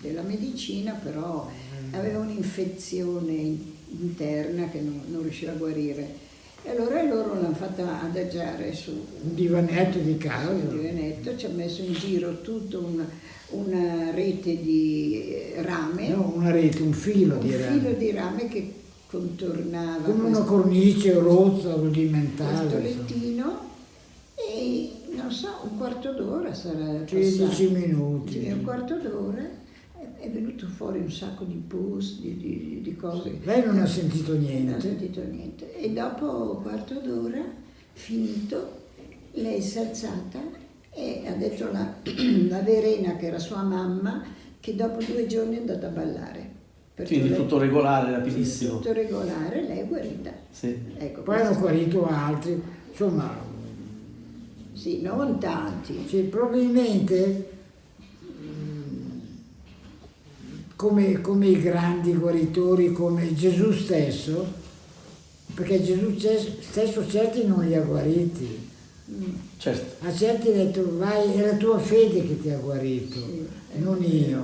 della medicina, però aveva un'infezione in- interna che non, non riusciva a guarire. E allora loro l'hanno fatta adagiare su Un divanetto di casa. sul divanetto, ci ha messo in giro tutta una, una rete di eh, rame, No, una rete, un filo un di filo rame. di rame che contornava Come una questo- cornice rozza, questo rudimentale. insomma. lettino e non so, un quarto d'ora sarà 15 passato. minuti. Un quarto d'ora è venuto fuori un sacco di pus, di, di, di cose. Lei non ha sentito Non ho niente. sentito niente. E dopo un quarto d'ora, finito, lei si è alzata e ha detto la, la Verena, che era sua mamma, che dopo due giorni è andata a ballare. Perché Quindi lei- tutto regolare, sì, rapidissimo. tutto regolare, lei è guarita. Sì. Ecco, Poi hanno guarito altri. Insomma, Sì, non tanti. Sì, probabilmente mm, come, come i grandi guaritori, come Gesù stesso, perché Gesù stesso certi non li ha guariti, Certo. a certi ha detto vai, è la tua fede che ti ha guarito, Sì, non io.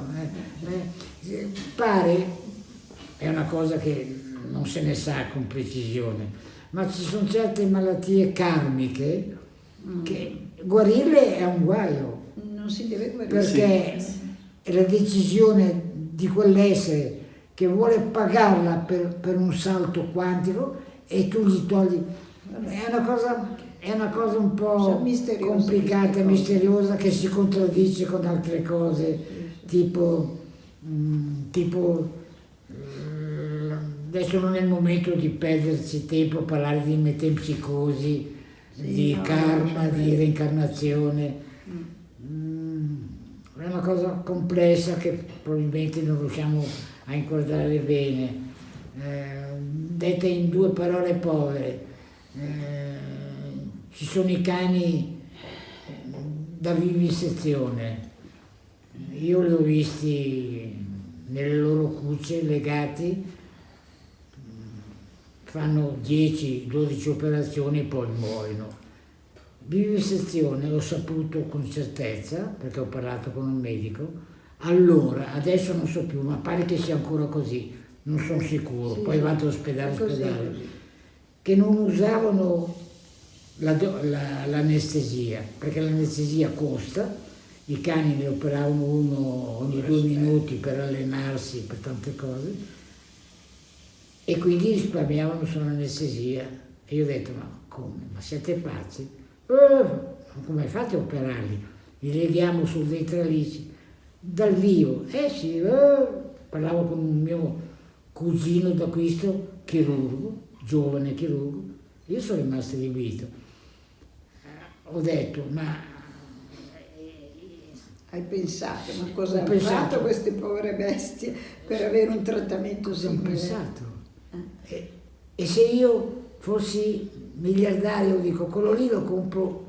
eh. Eh, pare, è una cosa che non se ne sa con precisione, ma ci sono certe malattie karmiche che guarirle è un guaio Non si deve guarire. perché è la decisione di quell'essere che vuole pagarla per, per un salto quantico e tu gli togli. È una cosa, è una cosa un po' misteriose complicata, queste cose. misteriosa che si contraddice con altre cose, tipo, mm, tipo mm, adesso non è il momento di perderci tempo a parlare di metempsicosi, Sì, di no, karma, di reincarnazione. Mm, È una cosa complessa che probabilmente non riusciamo a inquadrare bene. Eh, detta in due parole povere, eh, ci sono i cani da vivisezione. Io li ho visti nelle loro cucce legati, fanno 10-12 operazioni e poi muoiono. Vivisezione ho saputo con certezza, perché ho parlato con un medico, allora, adesso non so più, ma pare che sia ancora così, non sono sicuro, Sì, poi vado ospedale, è così, ospedale, che non usavano la do- la- l'anestesia, perché l'anestesia costa, i cani ne operavano uno ogni due minuti per allenarsi, per tante cose, e quindi risparmiavano sull'anestesia. E io ho detto, ma come? Ma siete pazzi? "Eh, ma come fate a operarli? Li leghiamo su dei tralici dal vivo. Eh sì, eh. parlavo con un mio cugino d'acquisto, chirurgo, giovane chirurgo, io sono rimasto allibito. Ho detto, ma Hai pensato, ma cosa hanno pensato. fatto queste povere bestie per avere un trattamento cosa ho simile? pensato? E, e se io fossi miliardario, dico, quello lì lo compro,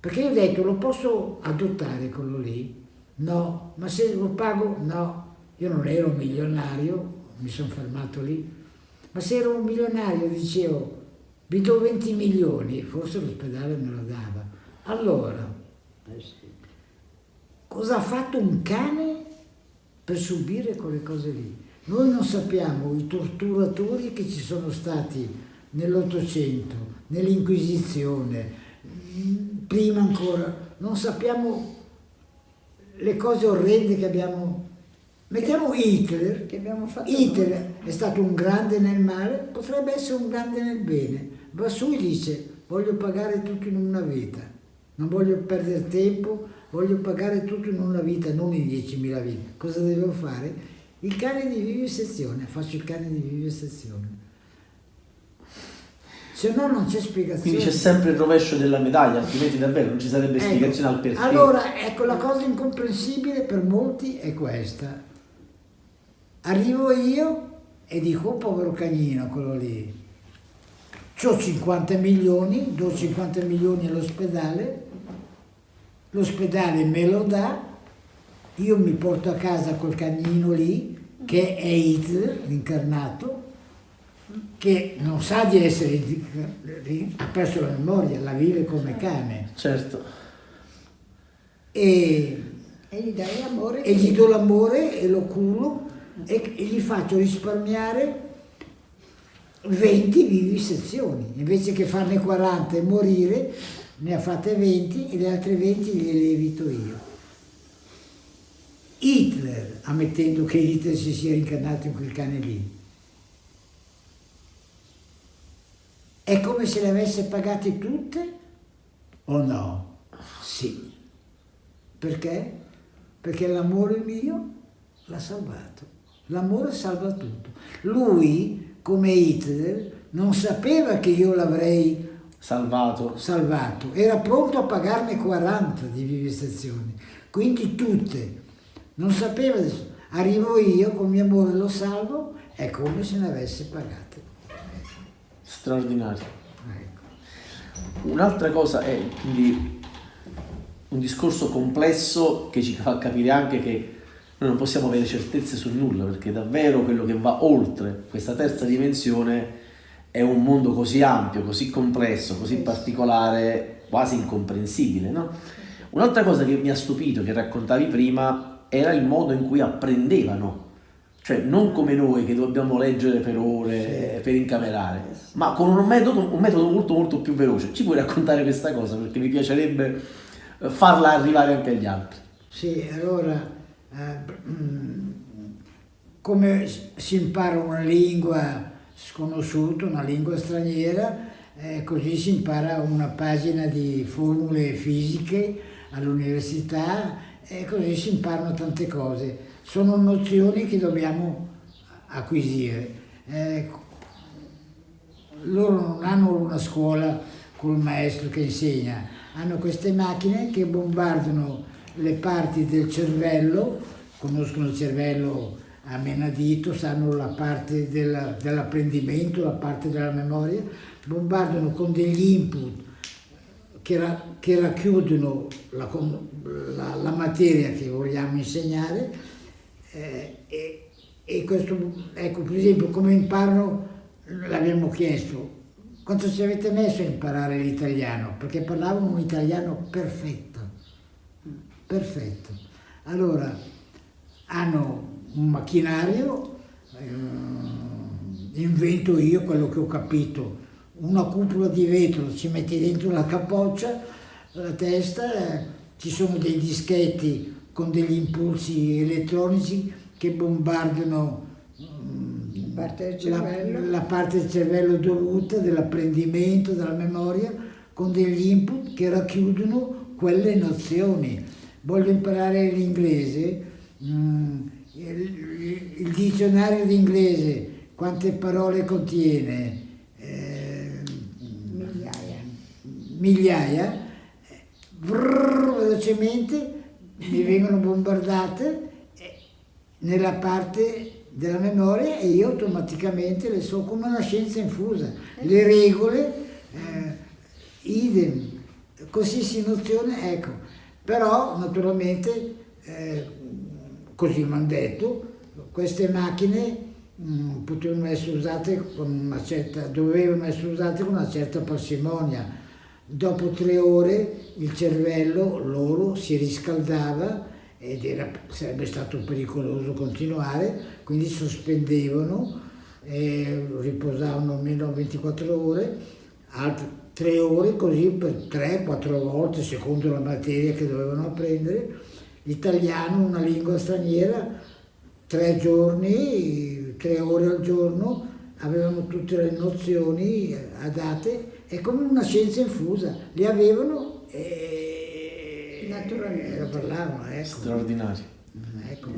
perché io ho detto, lo posso adottare quello lì? No, ma se lo pago? No, io non ero un milionario, mi sono fermato lì, ma se ero un milionario dicevo, vi do 20 milioni, forse l'ospedale me lo dava. Allora, Eh cosa ha fatto un cane per subire quelle cose lì? Noi non sappiamo i torturatori che ci sono stati nell'Ottocento, nell'Inquisizione, prima ancora, non sappiamo le cose orrende che abbiamo. Mettiamo Hitler, Che abbiamo fatto Hitler è stato un grande nel male, potrebbe essere un grande nel bene. Va su e dice voglio pagare tutto in una vita, non voglio perdere tempo, voglio pagare tutto in una vita, non in 10.000 vite. Cosa devo fare? Il cane di vivisezione, faccio il cane di vivisezione. Se no non c'è spiegazione. Quindi c'è sempre il rovescio della medaglia, altrimenti davvero non ci sarebbe Ecco, spiegazione al perché. Allora, ecco, la cosa incomprensibile per molti è questa. Arrivo io e dico, oh povero cagnino, quello lì, ho 50 milioni, do 50 milioni all'ospedale, l'ospedale me lo dà, io mi porto a casa quel cagnino lì, che è Hitler, l'incarnato, che non sa di essere, ha perso la memoria, la vive come cane Certo. e, E gli dai amore. e gli do l'amore e lo culo e, e gli faccio risparmiare 20 vivisezioni, invece che farne 40 e morire, ne ha fatte 20 e le altre 20 le evito io. Hitler, ammettendo che Hitler si sia rincarnato in quel cane lì, è come se le avesse pagate tutte o no? Sì. Perché? Perché l'amore mio l'ha salvato. L'amore salva tutto. Lui, come Hitler, non sapeva che io l'avrei Salvato. salvato, era pronto a pagarne 40 di vivisezioni, quindi tutte. Non sapeva, adesso. arrivo io con mio amore lo salvo, è come se ne avesse pagate. Straordinario. Ecco. Un'altra cosa è quindi un discorso complesso che ci fa capire anche che noi non possiamo avere certezze su nulla, perché davvero quello che va oltre questa terza dimensione è un mondo così ampio, così complesso, così particolare, quasi incomprensibile. No? Un'altra cosa che mi ha stupito, che raccontavi prima, era il modo in cui apprendevano. Cioè, non come noi che dobbiamo leggere per ore, per incamerare, ma con un metodo, un metodo molto molto più veloce. Ci puoi raccontare questa cosa? Perché mi piacerebbe eh, farla arrivare anche agli altri. Sì, allora, eh, mm, come si impara una lingua sconosciuta, una lingua straniera, eh, così si impara una pagina di formule fisiche all'università e così si imparano tante cose. Sono nozioni che dobbiamo acquisire. Eh, loro non hanno una scuola col maestro che insegna, hanno queste macchine che bombardano le parti del cervello, conoscono il cervello a menadito, sanno la parte della- dell'apprendimento, la parte della memoria, bombardano con degli input che, ra- che racchiudono la, la- la materia che vogliamo insegnare eh, e, e questo, ecco per esempio come imparano, l'abbiamo chiesto, quanto ci avete messo a imparare l'italiano? Perché parlavano un italiano perfetto, perfetto. Allora, hanno un macchinario, eh, invento io quello che ho capito, una cupola di vetro, ci metti dentro la capoccia, la testa, eh, ci sono dei dischetti con degli impulsi elettronici che bombardano mm, Parte la, la parte del cervello dovuta dell'apprendimento, della memoria, con degli input che racchiudono quelle nozioni. Voglio imparare l'inglese, mm, il, dizionario d'inglese, quante parole contiene? Eh, Migliaia. migliaia, vrrr, velocemente mi vengono bombardate eh, nella parte della memoria e io automaticamente le so come una scienza infusa. Le regole, eh, idem, qualsiasi nozione, ecco. Però naturalmente, eh, così mi hanno detto, queste macchine mh, potevano essere usate con una certa, dovevano essere usate con una certa parsimonia. Dopo tre ore il cervello loro si riscaldava ed era, sarebbe stato pericoloso continuare, quindi sospendevano, e riposavano almeno 24 ore, altre tre ore così per 3-4 volte secondo la materia che dovevano apprendere. L'italiano, una lingua straniera, tre giorni, tre ore al giorno, avevano tutte le nozioni adatte, è come una scienza infusa, le avevano e Naturalmente. la parlavano, ecco. Straordinario. ecco.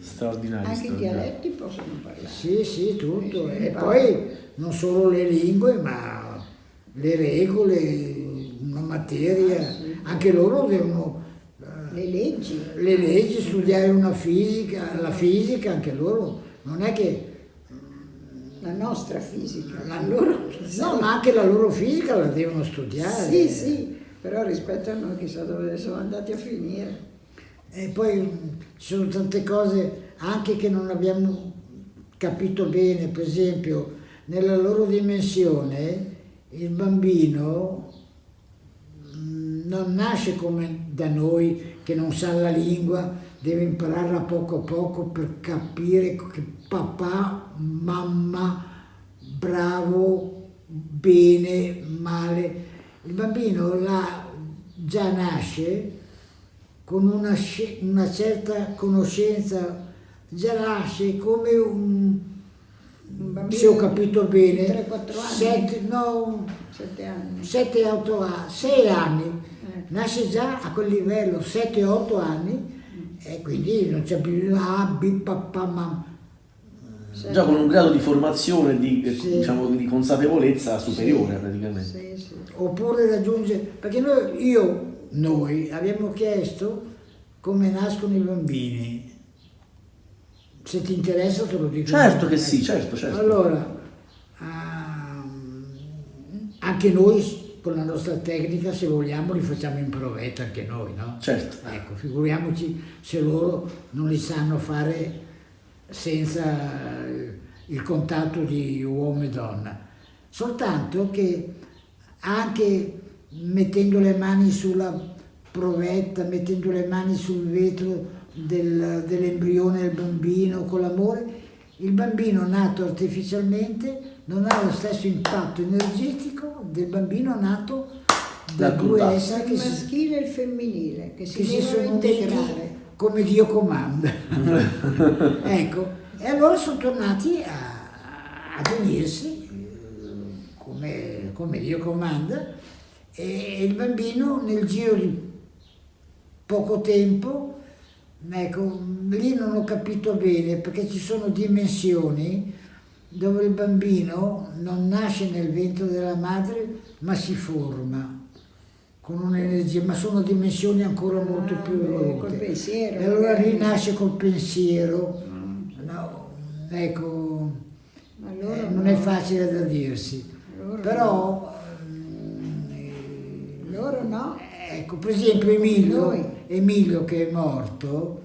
Straordinario. Anche i dialetti possono parlare. Sì, sì, tutto. E sì, poi non solo le lingue, ma le regole, una materia, Ah, sì. anche loro devono eh, Le leggi. le leggi, studiare una fisica, la fisica, anche loro, non è che La nostra fisica. la loro no, ma anche la loro fisica la devono studiare. Sì, sì, però rispetto a noi chissà dove sono andati a finire. E poi mh, ci sono tante cose anche che non abbiamo capito bene, per esempio nella loro dimensione il bambino mh, non nasce come da noi che non sa la lingua, deve impararla poco a poco per capire che papà, mamma, bravo, bene, male. Il bambino là già nasce con una, una certa conoscenza, già nasce come un, bambino se ho capito bene, di 3-4 anni. sette, no, Sette anni. 7-8 anni, 6 anni, Eh. nasce già a quel livello, 7-8 anni, E quindi non c'è più ah, bi, papà, mamma. Già con un grado di formazione, di, Sì. diciamo, di consapevolezza superiore praticamente. Sì, sì. Oppure raggiunge, perché noi, io, noi abbiamo chiesto come nascono i bambini. Se ti interessa te lo dico. Certo che sì, certo, certo. Allora, ehm, anche noi con la nostra tecnica, se vogliamo, li facciamo in provetta anche noi, no? Certo. Ecco, figuriamoci se loro non li sanno fare senza eh, il contatto di uomo e donna. Soltanto che anche mettendo le mani sulla provetta, mettendo le mani sul vetro del- dell'embrione del bambino con l'amore, il bambino nato artificialmente non ha lo stesso impatto energetico del bambino nato da Dal due esseri Il maschile e il femminile che si che si devono sono integrare. Come Dio comanda. ecco, e allora sono tornati a, ad unirsi come, come Dio comanda e il bambino nel giro di poco tempo, ecco, lì non ho capito bene perché ci sono dimensioni dove il bambino non nasce nel ventre della madre ma si forma con un'energia, ma sono dimensioni ancora molto Ah, più evolute. col pensiero, E allora magari. rinasce col pensiero. Mm. No, ecco, Allora eh, non no. è facile da dirsi. Allora Però, mm, eh, Loro no. ecco, per esempio Emilio. Emilio che è morto,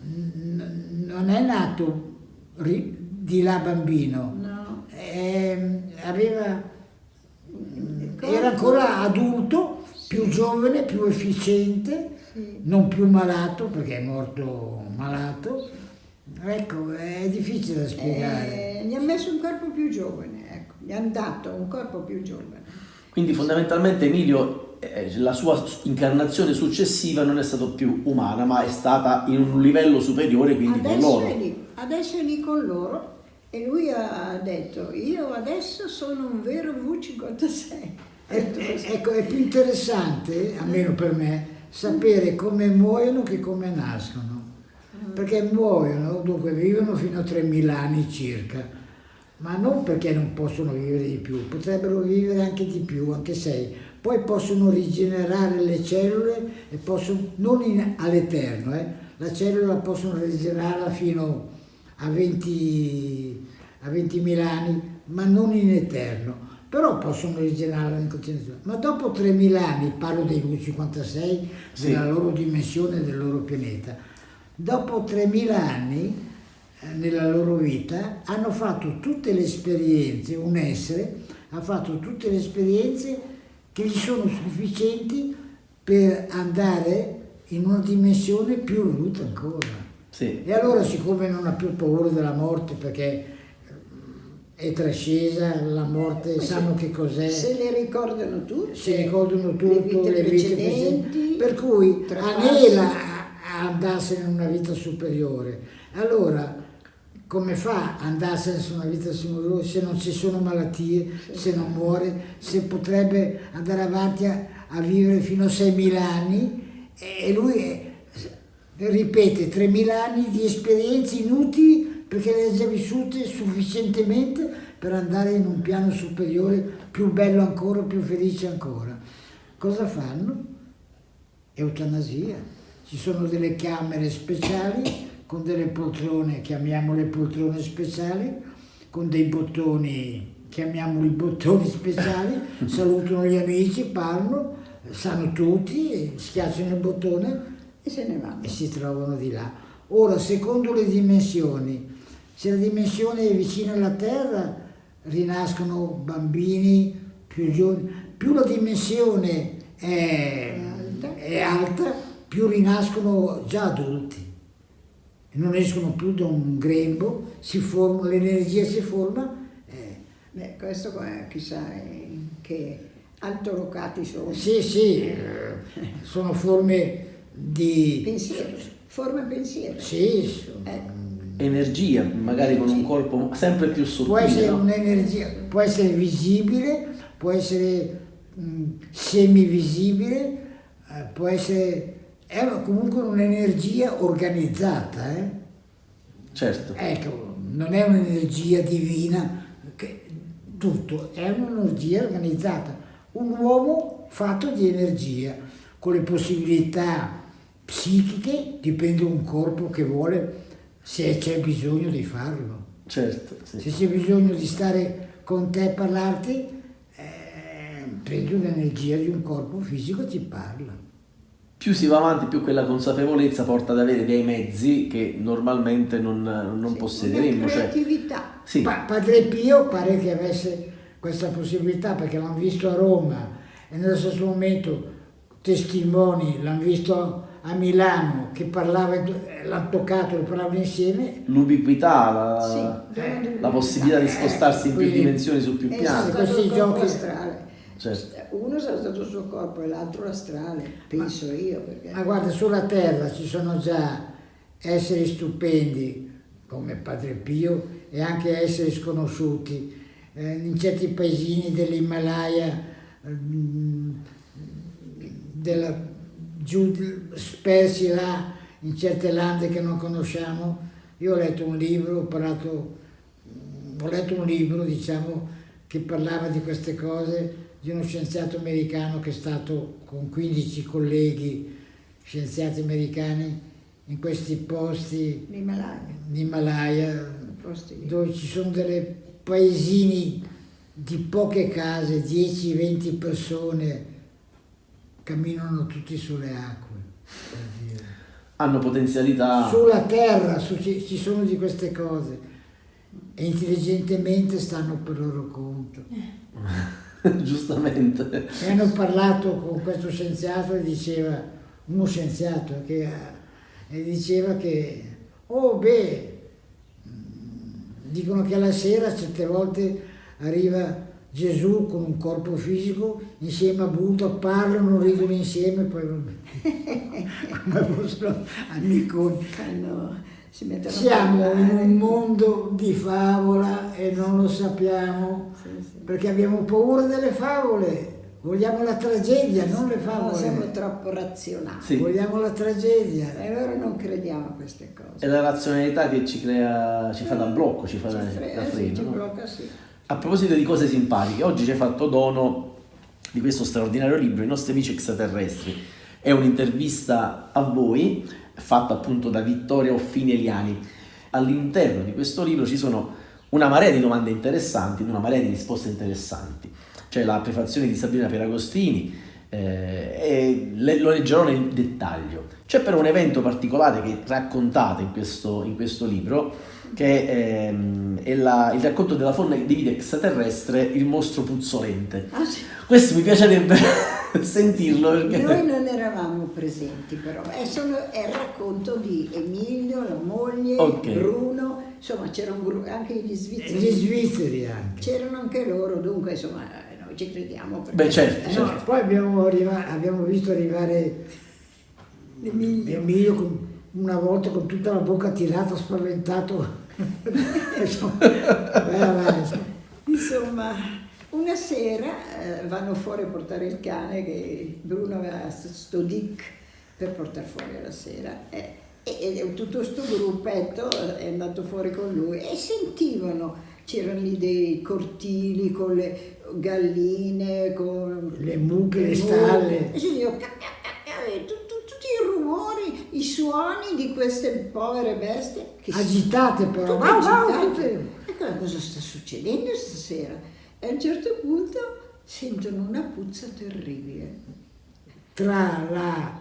non è nato di là bambino, No. Ehm, aveva, era ancora adulto, più giovane, più efficiente, Sì. non più malato perché è morto malato. Ecco, è difficile da spiegare. Eh, gli ha messo un corpo più giovane, ecco. Gli hanno dato un corpo più giovane. Quindi fondamentalmente Emilio, eh, la sua incarnazione successiva non è stata più umana, ma è stata in un livello superiore, quindi con Adesso loro. è lì, adesso è lì con loro e lui ha detto io adesso sono un vero V56. È- è- ecco, è più interessante, almeno per me, sapere come muoiono che come nascono. Perché muoiono, dunque vivono fino a 3.000 anni circa, ma non perché non possono vivere di più, potrebbero vivere anche di più, anche sei. Poi possono rigenerare le cellule e possono, non all'eterno, eh, la cellula possono rigenerarla fino a 20 a 20.000 anni, ma non in eterno. Però possono in continuazione. Ma dopo 3.000 anni, parlo dei V56, Sì. della loro dimensione, del loro pianeta, dopo 3.000 anni eh, nella loro vita hanno fatto tutte le esperienze, un essere ha fatto tutte le esperienze che gli sono sufficienti per andare in una dimensione più evoluta ancora. Sì. E allora siccome non ha più paura della morte perché è trascesa, la morte, sanno che cos'è, Se le ricordano tutte. si ricordano tutto, le vite, precedenti, per cui anela a andarsene in una vita superiore. Allora, come fa ad andarsene in una vita superiore se non ci sono malattie, se non muore, se potrebbe andare avanti a, a vivere fino a 6.000 anni e lui è- ripete 3.000 anni di esperienze inutili perché le ha già vissute sufficientemente per andare in un piano superiore più bello ancora, più felice ancora. Cosa fanno? Eutanasia. Ci sono delle camere speciali con delle poltrone, chiamiamole poltrone speciali, con dei bottoni, chiamiamoli bottoni speciali, salutano gli amici, parlano, sanno tutti, schiacciano il bottone E se ne vanno. e si trovano di là. Ora, secondo le dimensioni, se la dimensione è vicina alla Terra, rinascono bambini più giovani, più la dimensione è, Alta. è alta, più rinascono già adulti. Non escono più da un grembo, l'energia si forma. eh, Beh, questo eh, chissà eh, che altolocati sono. sì, sì, eh, sono forme di... Pensiero, forma pensiero. Sì, sono- Ecco. Energia, magari con un corpo sempre più può essere sottile. no? un'energia, può essere visibile, può essere mh, semivisibile, eh, può essere è comunque un'energia organizzata, eh? Certo. Ecco, non è un'energia divina, che, tutto, è un'energia organizzata. Un uomo fatto di energia, con le possibilità psichiche, dipende da un corpo che vuole, se c'è bisogno di farlo. Certo, sì. Se c'è bisogno di stare con te e parlarti, eh, prendi un'energia di un corpo fisico e ti parla. Più si va avanti, più quella consapevolezza porta ad avere dei mezzi che normalmente non, non Sì, possederemmo. Una Cioè, creatività. sì, Pa- Padre Pio pare che avesse questa possibilità perché l'hanno visto a Roma e nello stesso momento testimoni l'hanno visto a Milano che parlava, l'hanno toccato, lo parlavano insieme. l'ubiquità, la, Sì, eh, la possibilità di spostarsi in più quindi- dimensioni su più È piani. questi giochi- astrale. Certo. Uno sarà stato il suo corpo e l'altro l'astrale, penso io. Perché... Ma guarda, sulla terra ci sono già esseri stupendi come Padre Pio e anche esseri sconosciuti. Eh, in certi paesini dell'Himalaya, mm, della, giù, spersi là, in certe lande che non conosciamo. Io ho letto un libro, ho parlato, ho letto un libro, diciamo, che parlava di queste cose di uno scienziato americano che è stato con 15 colleghi scienziati americani in questi posti in Himalaya dove ci sono delle paesini di poche case, 10-20 persone, camminano tutti sulle acque. per dire. Hanno potenzialità. Sulla terra su- ci sono di queste cose e intelligentemente stanno per loro conto. Giustamente. E hanno parlato con questo scienziato e diceva, uno scienziato che e diceva che, oh beh, mh, dicono che alla sera certe volte arriva Gesù con un corpo fisico insieme a Buddha, parlano, ridono insieme, poi come fossero amiconi. Fanno- si Siamo in un mondo di favola e non lo sappiamo Sì, sì. perché abbiamo paura delle favole, vogliamo la tragedia, non le No, favole. siamo troppo razionali. Sì. Vogliamo la tragedia. E allora non crediamo a queste cose. È la razionalità che ci crea, ci fa da blocco, ci fa Ci da, fre- da eh, sì, freno. ci no? blocca, sì. A proposito di cose simpatiche, oggi ci hai fatto dono di questo straordinario libro, I nostri amici extraterrestri. È un'intervista a voi, fatta appunto da Vittoria Offini Eliani. All'interno di questo libro ci sono una marea di domande interessanti, una marea di risposte interessanti. C'è la prefazione di Sabrina Peragostini, eh, e le- lo leggerò nel dettaglio. C'è però un evento particolare che raccontate in questo, in questo libro, che ehm, è la- il racconto della fauna di vita extraterrestre, il mostro puzzolente. Ah, sì. Questo mi piacerebbe sentirlo perché... Noi non eravamo presenti però, è, solo, è il racconto di Emilio, la moglie, Ok. Bruno, insomma c'era un gruppo, anche gli svizzeri, gli svizzeri anche. c'erano anche loro, dunque insomma noi ci crediamo. perché- Beh, certo, eh, certo. No, poi abbiamo, arriva- abbiamo visto arrivare Emilio. Emilio con- una volta con tutta la bocca tirata, spaventato. Insomma, una sera eh, vanno fuori a portare il cane che Bruno aveva sto dick per portare fuori alla sera e, e- e tutto questo gruppetto è andato fuori con lui e sentivano, c'erano lì dei cortili con le galline, con Le mucche, le stalle. e sentivano ca- i rumori, i suoni di queste povere bestie che si- Agitate però. tutte Wow, agitate. tutte- Ecco cosa sta succedendo stasera. E a un certo punto sentono una puzza terribile. Tra la,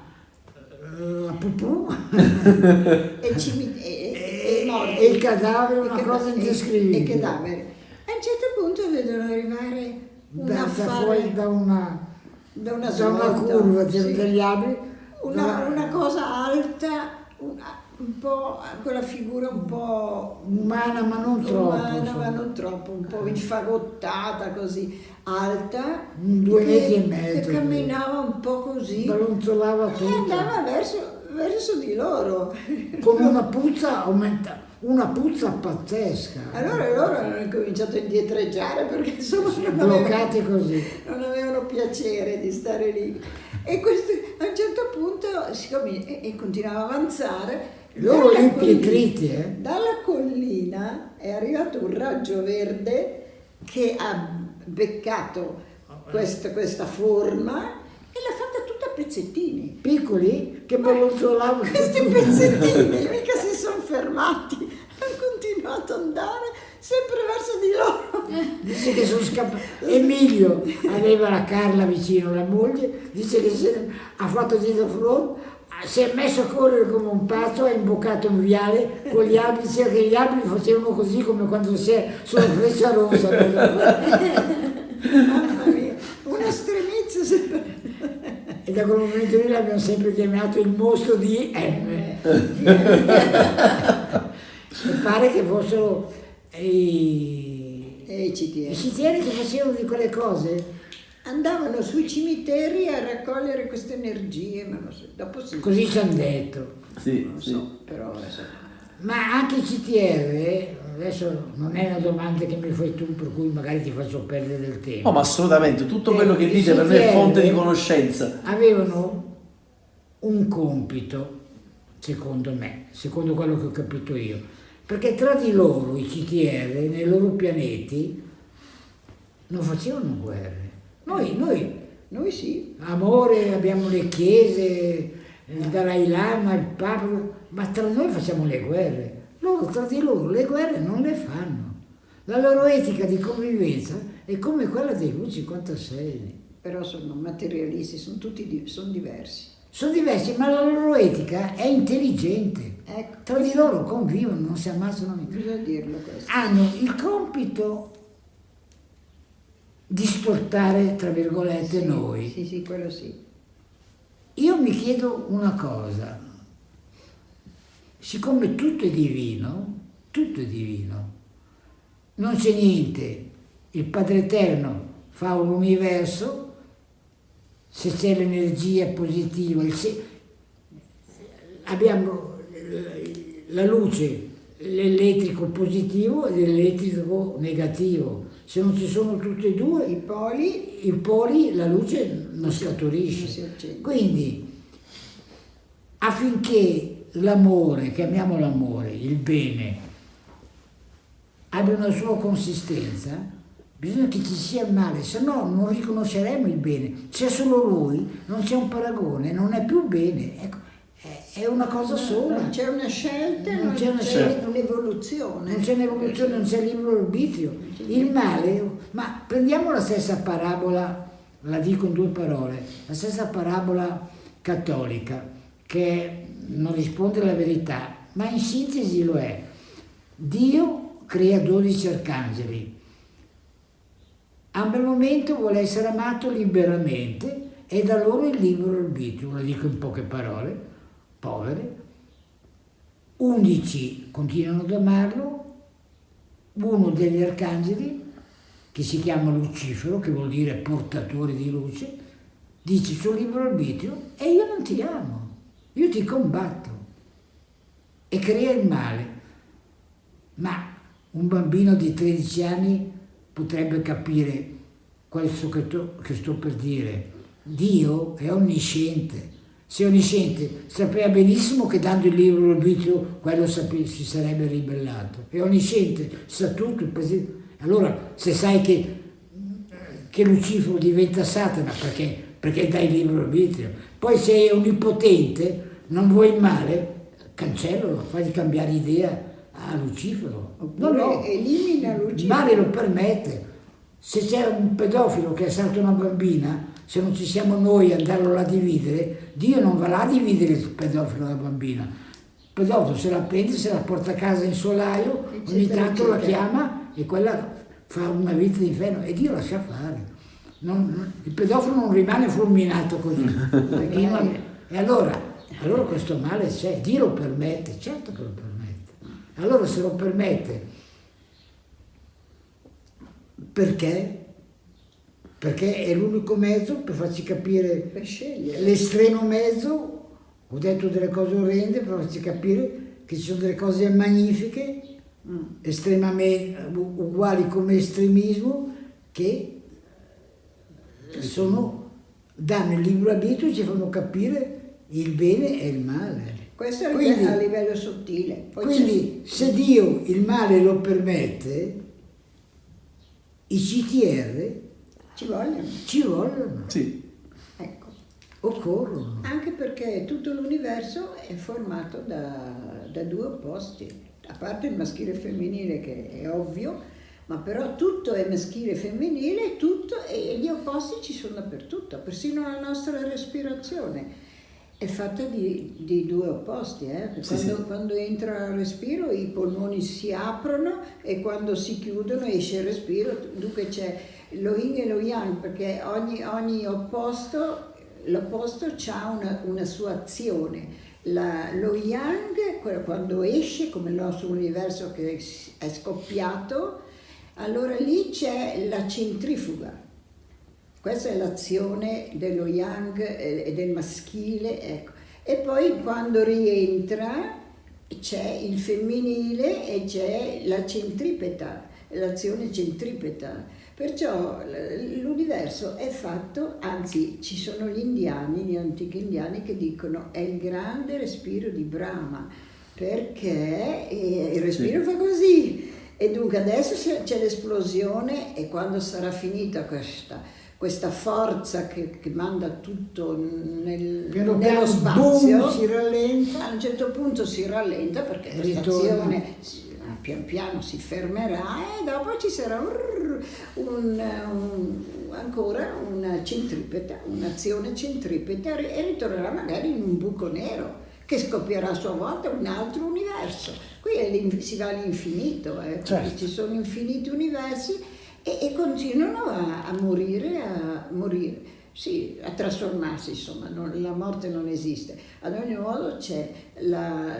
la pupù E, il e- e- e il cadavere, una E cosa indescrivibile. E i cadaveri. E a un certo punto vedono arrivare un da, da affare fuori da una, da una, da una curva, c'erano sì. degli alberi. Una, una cosa alta, una- un po', quella figura un po' umana ma non troppo. umana, ma non troppo, un po' infagottata così, alta, due che- metri e mezzo, che camminava un po' così Ballonzolava e tutto. andava verso, verso di loro. Con una puzza aumenta, una puzza pazzesca. Allora loro hanno cominciato a indietreggiare perché insomma non avevano, non avevano piacere di stare lì. E questo, A un certo punto, siccome e, e continuava a avanzare, Loro dalla lì collina- pietriti, eh? Dalla collina è arrivato un raggio verde che ha beccato questa, questa forma e l'ha fatta tutta a pezzettini. Piccoli che belluzzolavano. Questi pezzettini mica si sono fermati, hanno continuato ad andare sempre verso di loro. Dice che sono scappato. Emilio aveva la Carla vicino, la moglie, dice che se- ha fatto dietro front, si è messo a correre come un pazzo, ha imboccato un viale con gli alberi, diceva che gli alberi facevano così come quando si è sulla freccia rossa. Mamma mia, una stremizia sempre. E da quel momento lì l'abbiamo sempre chiamato il mostro di M. e pare che fossero i, E i i CTS. sitieri che facevano di quelle cose. Andavano sui cimiteri a raccogliere queste energie, ma non so, dopo sì. Così ci hanno detto. Sì, Non sì. so, però insomma. Ma anche il CTR, adesso non è una domanda che mi fai tu, per cui magari ti faccio perdere del tempo. No, ma assolutamente, tutto quello che Eh, dite per me è fonte di conoscenza. Avevano un compito, secondo me, secondo quello che ho capito io, perché tra di loro, i CTR, nei loro pianeti, non facevano guerre. Noi, noi Noi sì, amore, abbiamo le chiese, il Dalai Lama, il Papa, ma tra noi facciamo le guerre. Loro tra di loro le guerre non le fanno. La loro etica di convivenza è come quella dei V56. però sono materialisti, sono tutti sono diversi. Sono diversi, ma la loro etica è intelligente. Ecco, Tra di loro convivono, non si ammazzano mica. bisogna dirlo questo. Hanno il compito di sportare, tra virgolette, Sì, noi. Sì, sì, quello sì. Io mi chiedo una cosa, siccome tutto è divino, tutto è divino, non c'è niente, il Padre Eterno fa un universo, se c'è l'energia positiva, se- abbiamo la luce, l'elettrico positivo e l'elettrico negativo, se non ci sono tutti e due, I poli i poli la luce non Non si scaturisce. accende. Quindi affinché l'amore, chiamiamolo l'amore, il bene, abbia una sua consistenza, bisogna che ci sia il male, se no non riconosceremo il bene. C'è solo lui, non c'è un paragone, non è più bene. Ecco, è- una cosa sola. non c'è una scelta, Non c'è un'evoluzione. Non c'è un'evoluzione, non c'è libero arbitrio. Il male, ma prendiamo la stessa parabola, la dico in due parole, la stessa parabola cattolica che non risponde alla verità, ma in sintesi lo è. Dio crea 12 arcangeli. A un bel momento vuole essere amato liberamente e da loro il libero arbitrio, la dico in poche parole, povere, 11 continuano ad amarlo, uno degli arcangeli, che si chiama Lucifero, che vuol dire portatore di luce, dice il suo libero arbitrio e io non ti amo, io ti combatto e crea il male. Ma un bambino di 13 anni potrebbe capire questo che, che sto per dire. Dio è onnisciente. Se onnisciente, sapeva benissimo che dando il libero arbitrio quello si sarebbe ribellato. È onnisciente, sa tutto. Allora, se sai che, che Lucifero diventa Satana perché, perché dai il libero arbitrio, poi se è onnipotente, non vuoi il male, cancellalo, fagli cambiare idea a Lucifero. No, no, elimina il Lucifero. male lo permette. Se c'è un pedofilo che assalta una bambina, se non ci siamo noi a andarlo a dividere, Dio non va là a dividere il pedofilo dalla bambina. Il pedofilo se la prende, se la porta a casa in solaio, ogni tanto la chiama e quella fa una vita di inferno e Dio lascia fare. Non- il pedofilo non rimane fulminato così. Non- e allora, allora questo male c'è, Dio lo permette, certo che lo permette. Allora se lo permette, perché? Perché è l'unico mezzo per farci capire Per l'estremo mezzo, ho detto delle cose orrende per farci capire che ci sono delle cose magnifiche, estremamente u- uguali come estremismo, che sono danno il libro arbitrio e ci fanno capire il bene e il male. Questo è a Quindi- livello, a livello sottile. Poi Quindi se Dio il male lo permette, i CTR ci vogliono. ci vogliono, Sì. Ecco. occorrono. Anche perché tutto l'universo è formato da, da due opposti, a parte il maschile e il femminile che è ovvio, ma però tutto è maschile e femminile tutto, e gli opposti ci sono dappertutto, persino la nostra respirazione è fatta di, di due opposti. eh. Sì, Quando, sì. quando entra il respiro i polmoni si aprono e quando si chiudono esce il respiro, dunque c'è lo yin e lo yang perché ogni, ogni opposto l'opposto ha una, una sua azione. La- lo yang, quando esce, come il nostro universo che è scoppiato, allora lì c'è la centrifuga. Questa è l'azione dello yang e e del maschile. Ecco. E poi quando rientra c'è il femminile e c'è la centripeta, l'azione centripeta. Perciò l'universo è fatto, anzi ci sono gli indiani, gli antichi indiani che dicono è il grande respiro di Brahma, perché eh, il respiro fa così. E dunque adesso c'è l'esplosione e quando sarà finita questa, questa forza che, che manda tutto nel, Piano nello spazio, boom, si rallenta. a un certo punto si rallenta perché E questa ritorna. azione si- pian piano si fermerà e dopo ci sarà un, un- un- ancora una centripeta, un'azione centripeta e ritornerà magari in un buco nero che scoppierà a sua volta un altro universo. Qui si va all'infinito, eh, Certo. ci sono infiniti universi e, e continuano a, a morire, a morire, sì, a trasformarsi, insomma, non- la morte non esiste. Ad ogni modo c'è la,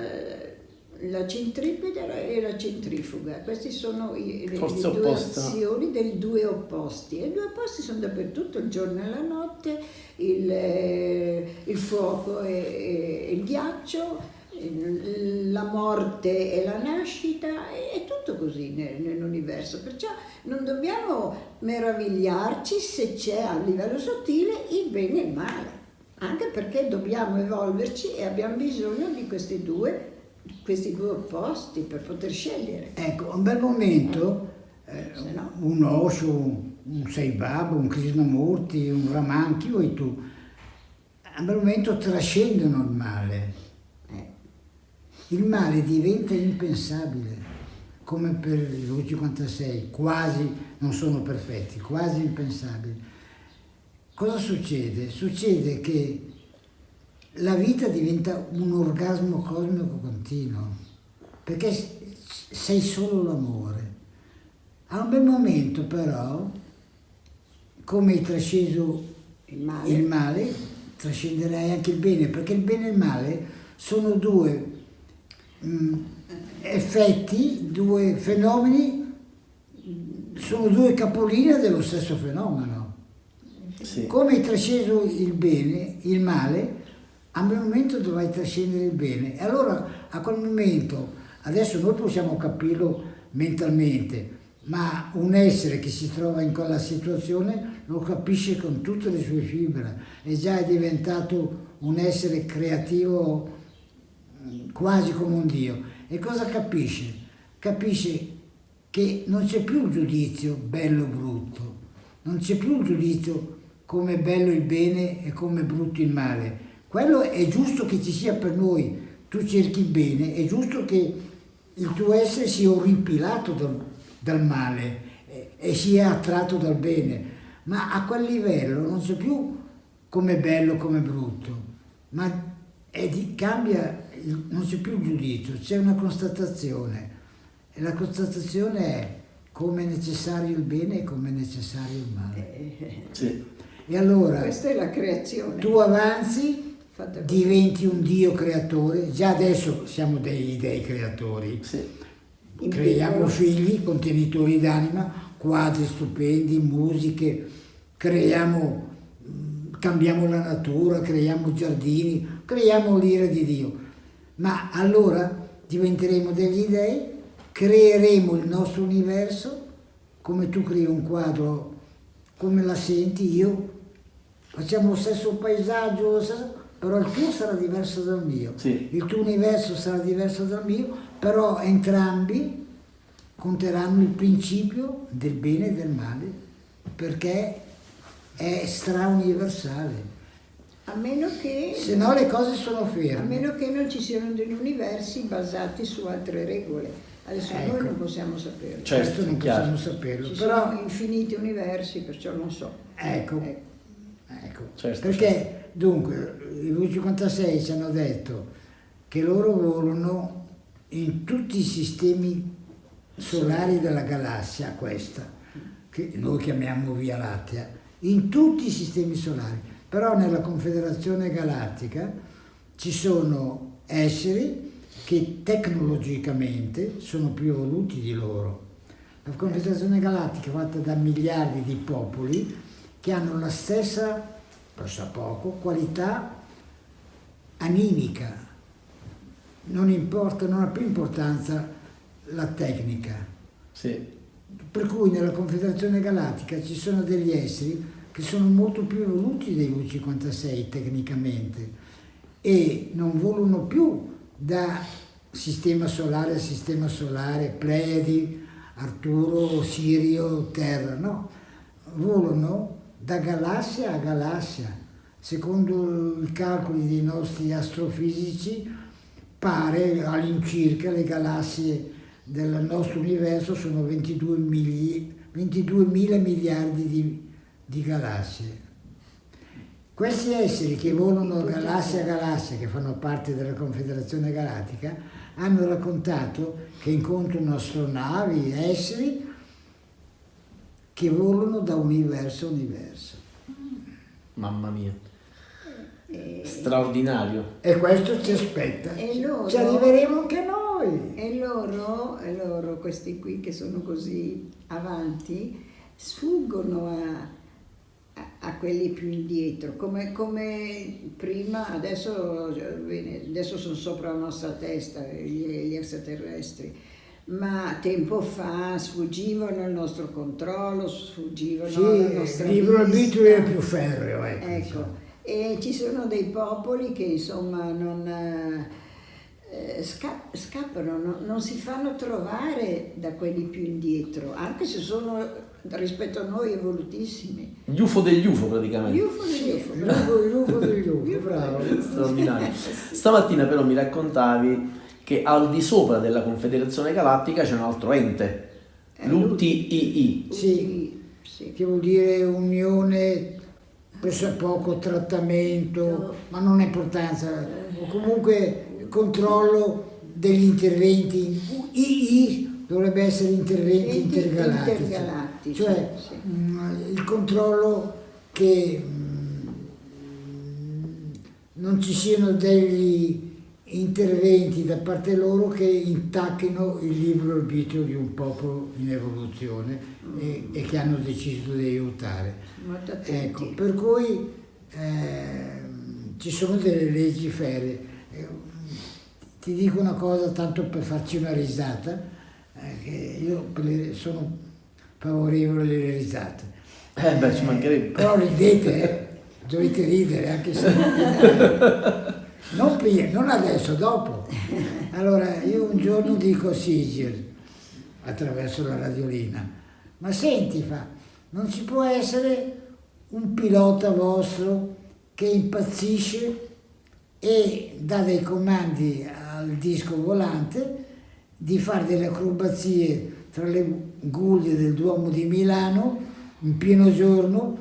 la centripeta e la centrifuga, queste sono i- le, Forza le due opposta. azioni dei due opposti. E i due opposti sono dappertutto, il giorno e la notte, il, eh, il fuoco e, e il ghiaccio, la morte e la nascita, è, tutto così nel- nell'universo. Perciò non dobbiamo meravigliarci se c'è a livello sottile il bene e il male, anche perché dobbiamo evolverci e abbiamo bisogno di questi due, questi due opposti per poter scegliere. Ecco, un bel momento eh, Se no. un Osho, un Sai Baba, un Krishnamurti, un Raman, chi vuoi tu, a un bel momento trascendono il male. Il male diventa impensabile, come per il V56, quasi non sono perfetti, quasi impensabili. Cosa succede? Succede che la vita diventa un orgasmo cosmico continuo, perché sei solo l'amore. A un bel momento però, come hai trasceso il male. il male, trascenderai anche il bene, perché il bene e il male sono due effetti, due fenomeni, sono due capolinee dello stesso fenomeno. Sì. Come hai trasceso il bene, il male, a un momento dovrai trascendere il bene. E allora a quel momento, adesso noi possiamo capirlo mentalmente, ma un essere che si trova in quella situazione lo capisce con tutte le sue fibre, e già è diventato un essere creativo mm, quasi come un Dio. E cosa capisce? Capisce che non c'è più il giudizio bello o brutto, non c'è più il giudizio come è bello il bene e come è brutto il male. Quello è giusto che ci sia per noi, tu cerchi il bene, è giusto che il tuo essere sia orripilato dal, dal male e, e sia attratto dal bene, ma a quel livello non c'è più come è bello, come è brutto, ma di- cambia, non c'è più giudizio, c'è una constatazione e la constatazione è come è necessario il bene e come è necessario il male. Eh, Sì. E allora Questa è la creazione. tu avanzi, diventi un Dio creatore, già adesso siamo dei dei creatori, Sì. Creiamo piccolo. figli contenitori d'anima, quadri stupendi, musiche, creiamo, mm, cambiamo la natura, creiamo giardini, creiamo l'ira di Dio. Ma allora diventeremo degli dei, creeremo il nostro universo, come tu crei un quadro, come la senti io, facciamo lo stesso paesaggio, lo stesso- però il tuo sarà diverso dal mio, Sì. il tuo universo sarà diverso dal mio, però entrambi conteranno il principio del bene e del male, perché è strauniversale. A meno che, Se no le cose sono a ferme. meno che non ci siano degli universi basati su altre regole. Adesso Ecco. noi non possiamo saperlo. Certo, Questo non chiaro. possiamo saperlo, Ci però sono infiniti universi, perciò non so. ecco, Ecco. ecco. Certo, perché dunque i V56 ci hanno detto che loro volano in tutti i sistemi solari della galassia questa, che noi chiamiamo Via Lattea, in tutti i sistemi solari, però nella Confederazione Galattica ci sono esseri che tecnologicamente sono più evoluti di loro. La Confederazione Galattica è fatta da miliardi di popoli che hanno la stessa, costa poco, qualità animica. Non importa, non ha più importanza la tecnica. Sì. Per cui nella Confederazione Galattica ci sono degli esseri che sono molto più evoluti dei U56 tecnicamente e non volano più da sistema solare a sistema solare, Pleiadi, Arturo, Sirio, Terra, no, volano da galassia a galassia. Secondo i calcoli dei nostri astrofisici pare all'incirca le galassie del nostro universo sono 22 mili- 22.000 miliardi di, di galassie. Questi esseri che volano galassia a galassia, che fanno parte della Confederazione Galattica, hanno raccontato che incontrano astronavi, esseri che volano da universo a universo. Mamma mia. E, Straordinario. E questo ci aspetta. E loro? Ci arriveremo anche noi. e loro, e loro, questi qui che sono così avanti, sfuggono a, a- quelli più indietro, come, come prima, adesso, bene, adesso sono sopra la nostra testa gli, gli extraterrestri, ma tempo fa sfuggivano al nostro controllo, sfuggivano Sì, alla nostra il libro arbitrio è più ferreo, ecco. Ecco, e ci sono dei popoli che insomma non eh, sca- scappano, no- non si fanno trovare da quelli più indietro, anche se sono rispetto a noi evolutissimi. Gli UFO degli UFO Gli praticamente. UFO degli UFO, bravo. degli. Straordinario. Stamattina però mi raccontavi che al di sopra della Confederazione Galattica c'è un altro ente, Eh, l'UTII. Sì. sì. che vuol dire unione, poco trattamento, ma non ha importanza, o comunque controllo degli interventi, II dovrebbe essere interventi Interventi intergalattici, intergalattici, cioè sì. mh, il controllo che mh, non ci siano degli interventi da parte loro che intacchino il libero arbitrio di un popolo in evoluzione e, e che hanno deciso di aiutare. Ecco, per cui ehm, ci sono delle leggi ferre. Eh, ti dico una cosa tanto per farci una risata, eh, che io sono favorevole alle risate. Eh beh, ci mancherebbe. Però ridete, eh. dovete ridere anche se... non prima, non adesso, dopo. Allora, io un giorno dico a Sigil, attraverso la radiolina, ma senti, fa, non ci può essere un pilota vostro che impazzisce e dà dei comandi al disco volante di fare delle acrobazie tra le guglie del Duomo di Milano in pieno giorno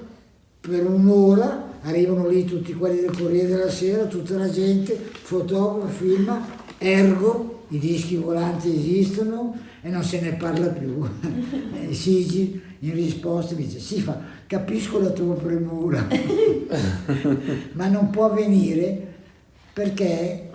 per un'ora arrivano lì tutti quelli del Corriere della Sera, tutta la gente, fotografa, filma, ergo, i dischi volanti esistono e non se ne parla più. E Sigi in risposta mi dice, sì, fa, capisco la tua premura, ma non può avvenire perché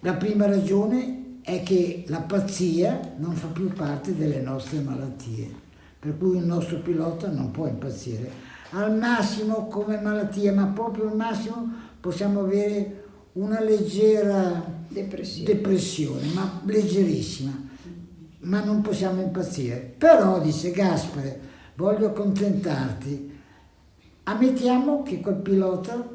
la prima ragione è che la pazzia non fa più parte delle nostre malattie, per cui un nostro pilota non può impazzire. Al massimo come malattia, ma proprio al massimo possiamo avere una leggera Depressione. depressione, ma leggerissima, ma non possiamo impazzire. Però, dice Gaspare, voglio accontentarti ammettiamo che quel pilota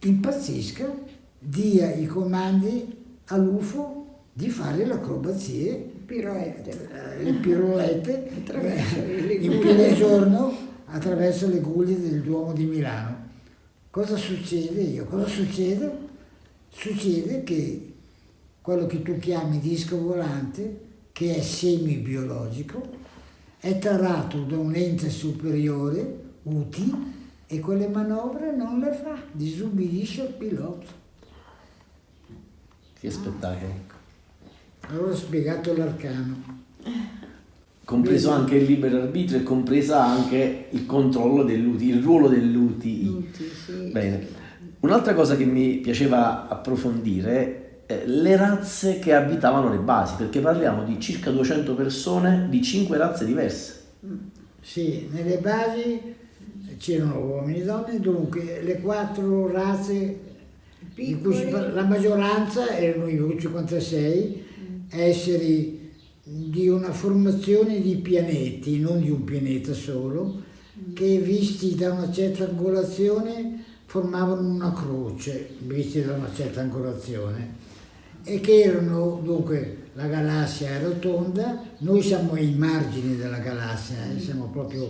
impazzisca, dia i comandi all'UFO di fare le acrobazie, Piroette. eh, le pirolette Attraverso eh, le in guglie. pieno giorno attraverso le guglie del Duomo di Milano. Cosa succede io? Cosa succede? Succede che quello che tu chiami disco volante, che è semi-biologico, è tarato da un ente superiore, UTI, e quelle manovre non le fa, disubbidisce al pilota. Che spettacolo. Allora ho spiegato l'arcano. Compreso anche il libero arbitrio e compresa anche il controllo dell'UTI, il ruolo dell'UTI. Sì. Bene. Un'altra cosa che mi piaceva approfondire è le razze che abitavano le basi, perché parliamo di circa 200 persone di 5 razze diverse. Sì, nelle basi c'erano uomini e donne, dunque le quattro razze la maggioranza erano i U56, esseri di una formazione di pianeti, non di un pianeta solo, che visti da una certa angolazione formavano una croce, visti da una certa angolazione, e che erano, dunque, la galassia è rotonda, noi siamo ai margini della galassia, eh, siamo proprio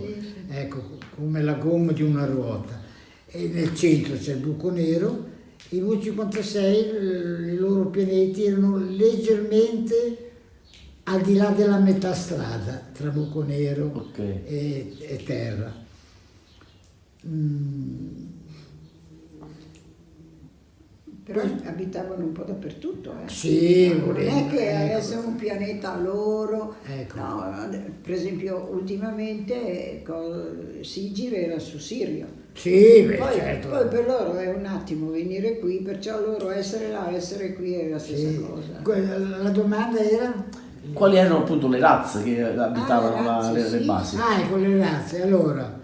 ecco, come la gomma di una ruota, e nel centro c'è il buco nero, i V56, l- i loro pianeti erano leggermente al di là della metà strada tra buco nero Ok. e, e terra. Mm, Però abitavano un po' dappertutto. Eh. Sì, non è che ecco. avesse un pianeta loro. Ecco. No, per esempio, ultimamente co- Sigir era su Sirio. Sì, beh, Poi, certo. poi per loro è un attimo venire qui, perciò loro essere là, essere qui è la stessa Sì. cosa. La domanda era... Quali erano appunto le razze che abitavano Ah, le la- razze, le, le sì. basi? Ah, ecco le razze. Allora,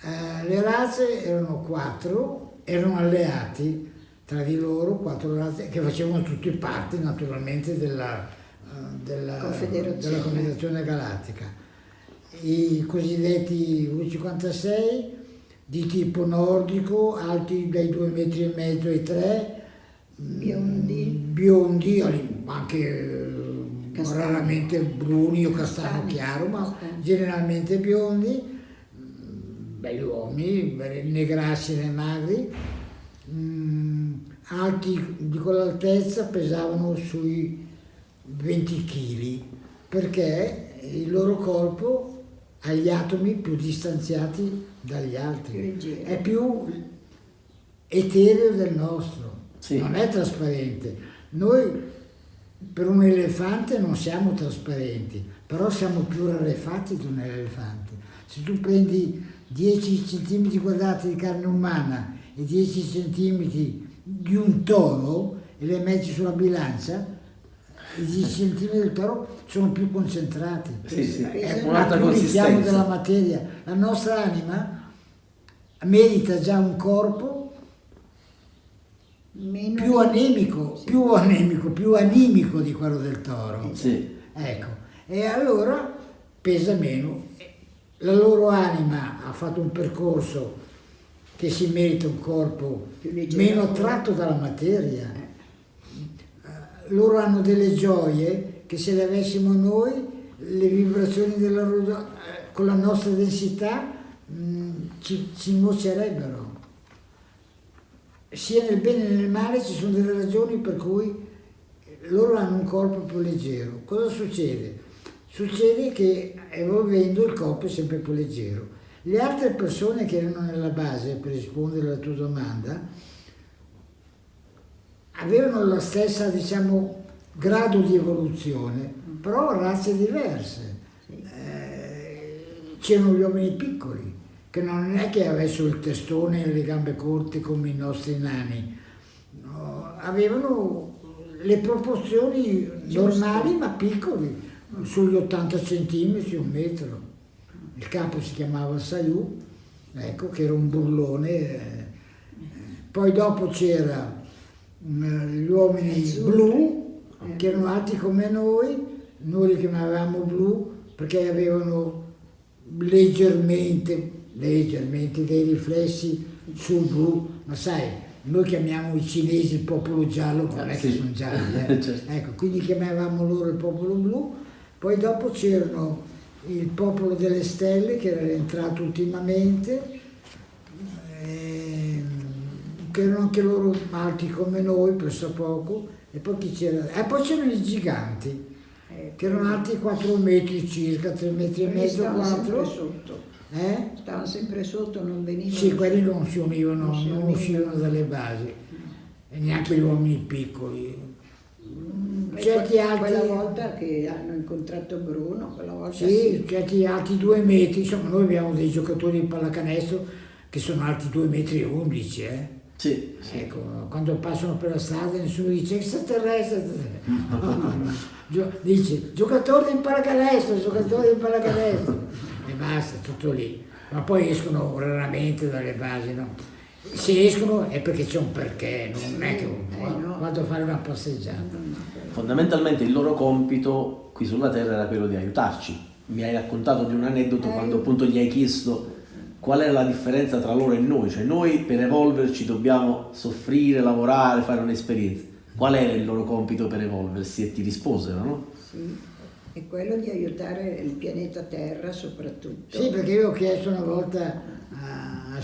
eh, le razze erano quattro, erano alleati tra di loro, quattro razze che facevano tutti parte naturalmente della, eh, della, Confederazione. della Confederazione Galattica. I cosiddetti V56 di tipo nordico, alti dai due metri e mezzo ai tre, Biondi. biondi, ali- anche eh, Castano. raramente bruni o castano Castani. chiaro, ma Castani. generalmente biondi, mm, belli uomini, belli negrassi e magri, mm, alti di quell'altezza pesavano sui 20 kg perché il loro corpo ha gli atomi più distanziati dagli altri, è più etereo del nostro, Sì. non è trasparente. Noi per un elefante non siamo trasparenti, però siamo più rarefatti di un elefante. Se tu prendi 10 cm quadrati di carne umana e 10 cm di un toro e le metti sulla bilancia, i 10 cm del toro sono più concentrati. Sì, sì, È è un un'altra noi siamo della consistenza. materia. La nostra anima merita già un corpo Meno più anemico, più anemico, più animico di quello del toro. Sì. Ecco, e allora pesa meno. La loro anima ha fatto un percorso che si merita un corpo meno attratto dalla materia. Loro hanno delle gioie che se le avessimo noi, le vibrazioni della loro, eh, con la nostra densità mh, ci, ci nuocerebbero. Sia nel bene che nel male ci sono delle ragioni per cui loro hanno un corpo più leggero. Cosa succede? Succede che evolvendo il corpo è sempre più leggero. Le altre persone che erano nella base, per rispondere alla tua domanda, avevano la stessa, diciamo, grado di evoluzione, però razze diverse. Eh, c'erano gli uomini piccoli, che non è che avessero il testone e le gambe corte come i nostri nani, no, avevano le proporzioni normali ma piccoli, sugli 80 centimetri, un metro. Il capo si chiamava Sayù, ecco, che era un burlone. eh. Poi dopo c'era gli uomini Azzurri. blu, Eh. che erano alti come noi, noi li chiamavamo blu perché avevano leggermente leggermente dei riflessi sul blu, ma sai, noi chiamiamo i cinesi il popolo giallo, ma non è che sono gialli, eh. Certo. ecco, quindi chiamavamo loro il popolo blu, poi dopo c'erano il popolo delle stelle che era entrato ultimamente, ehm, che erano anche loro alti come noi, presso poco, e poi chi c'era? E poi c'erano i giganti, Eh, che erano alti 4 metri circa, 3 metri e mezzo, stavano sempre 4. sotto, Eh? stavano sempre sotto, non venivano. Sì, quelli non si univano, Non si non uscivano dalle basi, e neanche gli uomini piccoli. Mm, certi que- altri- Quella volta che hanno incontrato Bruno, quella volta Sì, certi alti 2 metri, insomma noi abbiamo dei giocatori di pallacanestro che sono alti 2 metri e 11, eh. Sì, sì. Ecco, quando passano per la strada nessuno dice extraterrestre, Gio- dice giocatore di pallacanestro, giocatore di pallacanestro e basta, tutto lì. Ma poi escono raramente dalle basi, no? Se escono è perché c'è un perché, non è che Eh, vado a fare una passeggiata. Fondamentalmente il loro compito qui sulla Terra era quello di aiutarci. Mi hai raccontato di un aneddoto Eh. quando appunto gli hai chiesto qual è la differenza tra loro e noi, cioè noi per evolverci dobbiamo soffrire, lavorare, fare un'esperienza. Qual era il loro compito per evolversi? E ti risposero, no? Sì, è quello di aiutare il pianeta Terra soprattutto. Sì, perché io ho chiesto una volta a, a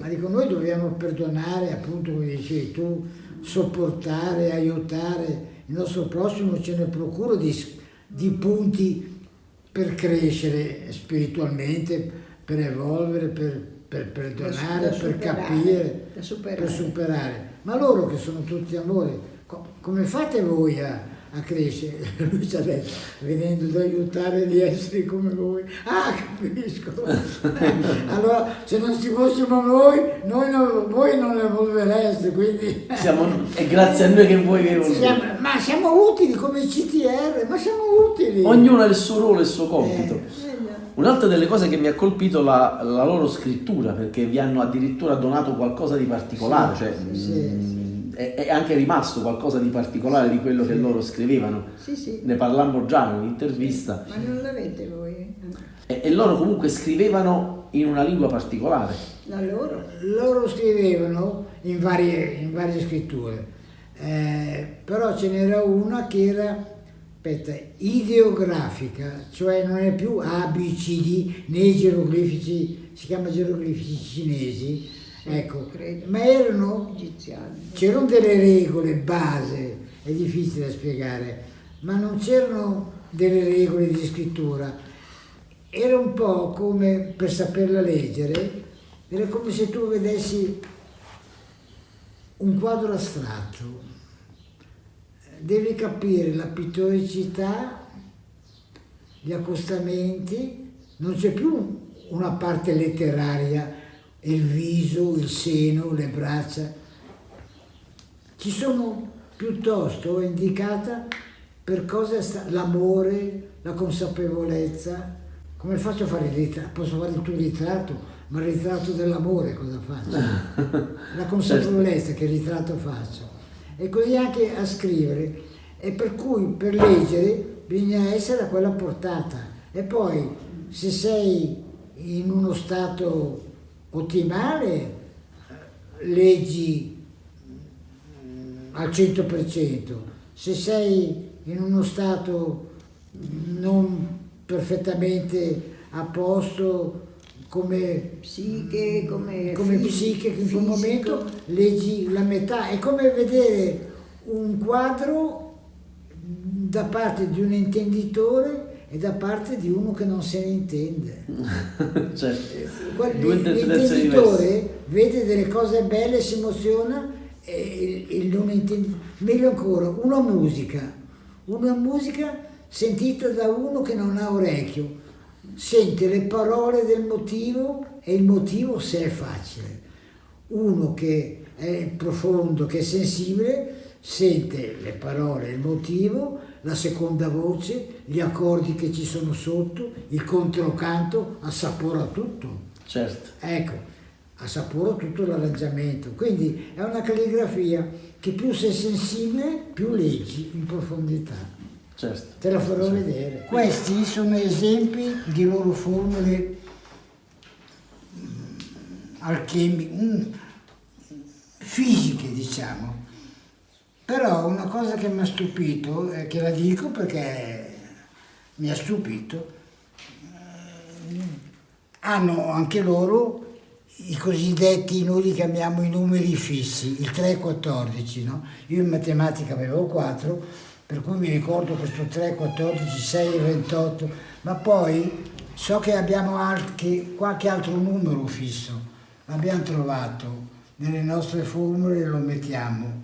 ma dico noi dobbiamo perdonare, appunto come dicevi tu, sopportare, aiutare il nostro prossimo, ce ne procura di, di punti per crescere spiritualmente, per evolvere, per, per perdonare, per capire, da superare. per superare. Ma loro che sono tutti amore, co- come fate voi a, a crescere? Lui ci ha detto, venendo ad aiutare gli esseri come voi. Ah, capisco. allora, se non ci fossimo noi, noi non- voi non evolvereste, quindi... Siamo, è grazie a noi che voi evolvete. Ma siamo utili come CTR, ma siamo utili. Ognuno ha il suo ruolo e il suo compito. Eh. Un'altra delle cose che mi ha colpito la, la loro scrittura, perché vi hanno addirittura donato qualcosa di particolare, Sì, cioè sì, mh, È, è anche rimasto qualcosa di particolare di quello che loro scrivevano. Sì, sì. Ne parlammo già in un'intervista. Ma non l'avete voi? E, e loro comunque scrivevano in una lingua particolare. La loro? Loro scrivevano in varie, in varie scritture, eh, però ce n'era una che era aspetta, ideografica, cioè non è più A, B, C, D né geroglifici, si chiama geroglifici cinesi, ecco, ma erano Egiziani. c'erano delle regole base, è difficile da spiegare, ma non c'erano delle regole di scrittura. Era un po' come, per saperla leggere, era come se tu vedessi un quadro astratto. Devi capire la pittoricità, gli accostamenti, non c'è più una parte letteraria, il viso, il seno, le braccia, ci sono piuttosto indicata per cosa sta l'amore, la consapevolezza. Come faccio a fare il ritratto? Posso fare il tuo ritratto, ma il ritratto dell'amore cosa faccio? La consapevolezza che ritratto faccio. E così anche a scrivere. E per cui per leggere bisogna essere a quella portata. E poi se sei in uno stato ottimale, leggi al 100%. Se sei in uno stato non perfettamente a posto come, Psiche, come, come psiche che in quel momento leggi la metà. È come vedere un quadro da parte di un intenditore e da parte di uno che non se ne intende. cioè, interpretazioni diverse. L'intenditore vede delle cose belle, si emoziona e il, il non intenditore. Meglio ancora, una musica, una musica sentita da uno che non ha orecchio, sente le parole del motivo e il motivo se è facile. Uno che è profondo, che è sensibile, sente le parole, il motivo, la seconda voce, gli accordi che ci sono sotto, il controcanto, assapora tutto. certo. Ecco, assapora tutto l'arrangiamento. Quindi è una calligrafia che più sei sensibile, più leggi in profondità. Certo. Te la farò vedere. Questi sono esempi di loro formule alchemiche, un, fisiche diciamo. Però una cosa che mi ha stupito, e che la dico perché mi ha stupito, eh, hanno anche loro i cosiddetti, noi li chiamiamo i numeri fissi, il 3 e 14, no? Io in matematica avevo 4, per cui mi ricordo questo 3, 14, 6 e 28, ma poi so che abbiamo anche qualche altro numero fisso, l'abbiamo trovato nelle nostre formule e lo mettiamo,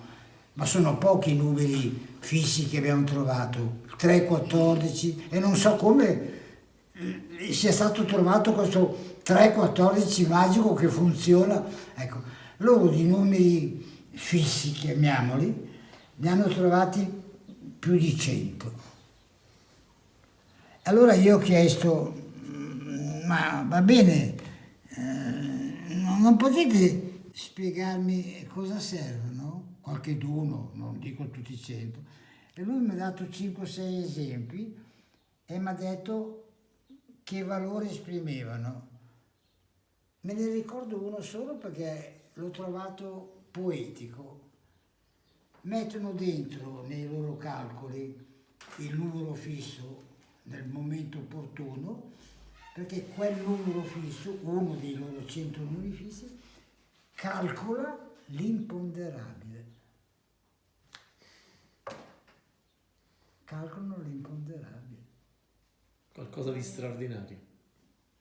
ma sono pochi i numeri fissi che abbiamo trovato, 3, 14 e non so come sia stato trovato questo 3-14 magico che funziona. Ecco, loro di numeri fissi, chiamiamoli, ne hanno trovati più di 100. Allora io ho chiesto, mm, ma va bene, eh, non potete spiegarmi cosa servono? Qualche d'uno, non dico tutti i 100. E lui mi ha dato 5-6 esempi e mi ha detto che valore esprimevano. Me ne ricordo uno solo perché l'ho trovato poetico. Mettono dentro nei loro calcoli il numero fisso nel momento opportuno, perché quel numero fisso, uno dei loro cento numeri fissi, calcola l'imponderabile. Calcolano l'imponderabile. Qualcosa di straordinario.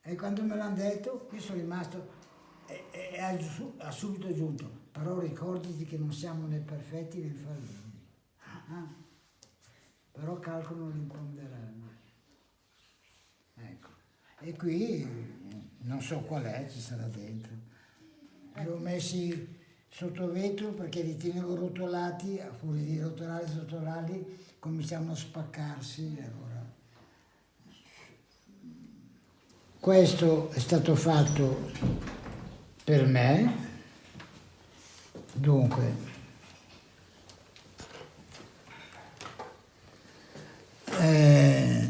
E quando me l'hanno detto, io sono rimasto e, e ha, ha, subito aggiunto, però ricordati che non siamo né perfetti né infallibili. Ah, però calcolano l'imponderabile. Ecco. E qui non so qual è, ci sarà dentro. Li ho messi sotto vetro perché li tenevo rotolati, a fuori di rotolare e rotolarli, cominciavano a spaccarsi. Allora. Questo è stato fatto per me, dunque, eh,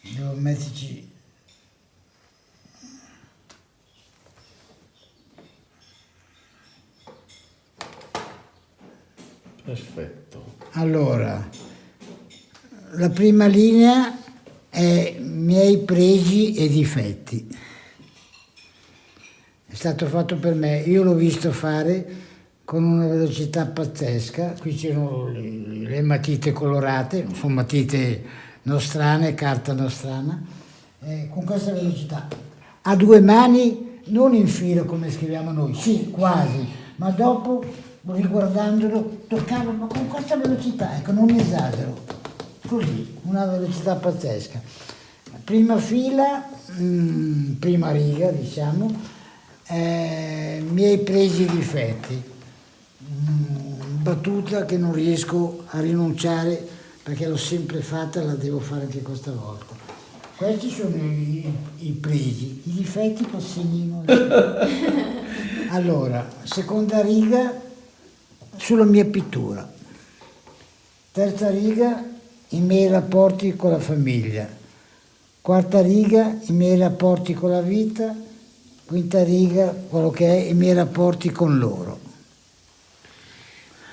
devo metterci Perfetto. Allora, la prima linea è miei pregi e difetti. Stato fatto per me, io l'ho visto fare con una velocità pazzesca, qui c'erano le, le matite colorate, sono matite nostrane, carta nostrana, eh, con questa velocità. A due mani, non in fila come scriviamo noi, sì, quasi, ma dopo, riguardandolo, toccavo, ma con questa velocità, ecco, non esagero così, una velocità pazzesca. Prima fila, mh, mm, prima riga diciamo, eh, miei presi difetti, mm, battuta che non riesco a rinunciare perché l'ho sempre fatta e la devo fare anche questa volta. Questi sono i, i presi, i difetti col segnino. allora, seconda riga sulla mia pittura, terza riga i miei rapporti con la famiglia, quarta riga i miei rapporti con la vita, quinta riga quello che è i miei rapporti con loro.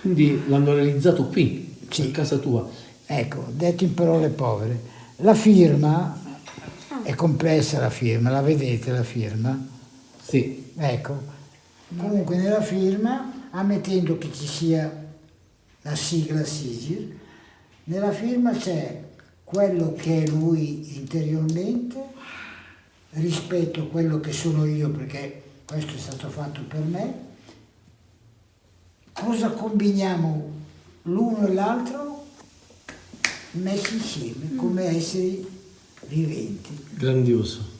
Quindi l'hanno realizzato qui, sì. a casa tua. Ecco, detto in parole povere, la firma è complessa la firma, la vedete la firma? Sì. Ecco, comunque nella firma, ammettendo che ci sia la sigla SIGIR, nella firma c'è quello che è lui interiormente rispetto a quello che sono io, perché questo è stato fatto per me. Cosa combiniamo l'uno e l'altro messi insieme come esseri viventi. Grandioso.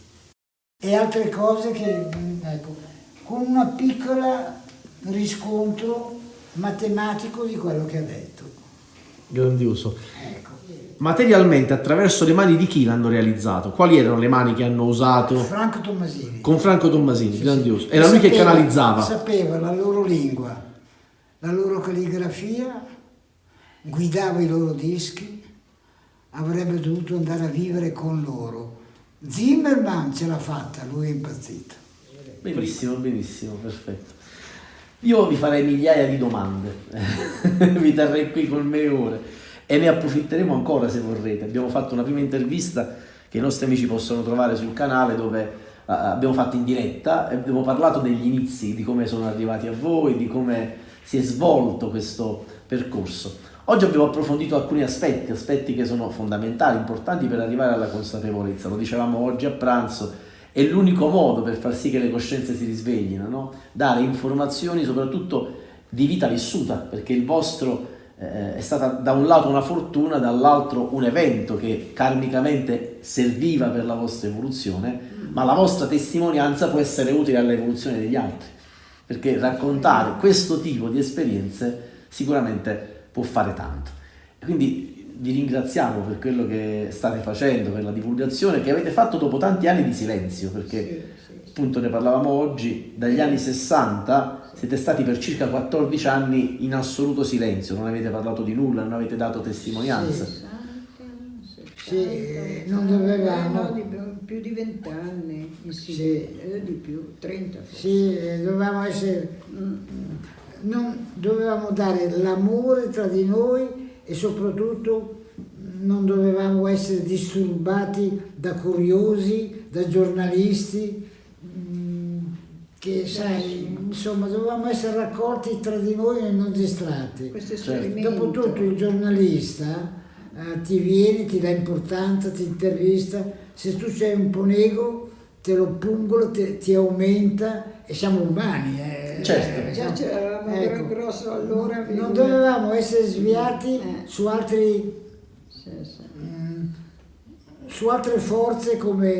E altre cose che, ecco, con una piccola riscontro matematico di quello che ha detto. Grandioso. Materialmente, attraverso le mani di chi l'hanno realizzato? Quali erano le mani che hanno usato? Franco Tommasini. Con Franco Tommasini, sì, grandioso. Era lui sapeva, che canalizzava. Sapeva la loro lingua, la loro calligrafia, guidava i loro dischi, avrebbe dovuto andare a vivere con loro, Zimmerman ce l'ha fatta, lui è impazzito. Benissimo, benissimo, perfetto. Io vi farei migliaia di domande, vi terrei qui con me ore e ne approfitteremo ancora se vorrete. Abbiamo fatto una prima intervista che i nostri amici possono trovare sul canale dove uh, abbiamo fatto in diretta e abbiamo parlato degli inizi, di come sono arrivati a voi, di come si è svolto questo percorso. Oggi abbiamo approfondito alcuni aspetti, aspetti che sono fondamentali, importanti per arrivare alla consapevolezza. Lo dicevamo oggi a pranzo, è l'unico modo per far sì che le coscienze si risveglino, no? dare informazioni soprattutto di vita vissuta, perché il vostro eh, è stata da un lato una fortuna, dall'altro un evento che karmicamente serviva per la vostra evoluzione, ma la vostra testimonianza può essere utile all'evoluzione degli altri, perché raccontare questo tipo di esperienze sicuramente può fare tanto. Quindi vi ringraziamo per quello che state facendo, per la divulgazione che avete fatto dopo tanti anni di silenzio, perché appunto ne parlavamo oggi, dagli anni 60 siete stati per circa 14 anni in assoluto silenzio, non avete parlato di nulla, non avete dato testimonianza. Sì, sì non dovevamo... Eh, no, più di 20 anni, sì. eh, di più, 30 forse. Sì, dovevamo essere... Mm non dovevamo dare l'amore tra di noi e soprattutto non dovevamo essere disturbati da curiosi, da giornalisti, che sai, insomma dovevamo essere raccolti tra di noi e non distratti. Certo. Dopotutto il giornalista eh, ti viene, ti dà importanza, ti intervista, se tu sei un po' nego te lo pungola, te, ti aumenta e siamo umani. Eh. Certo. Eh, già c'eravamo ecco. grosso allora. Non dovevamo essere sviati eh. su altri... Sì, sì. Mh, mm, su altre forze come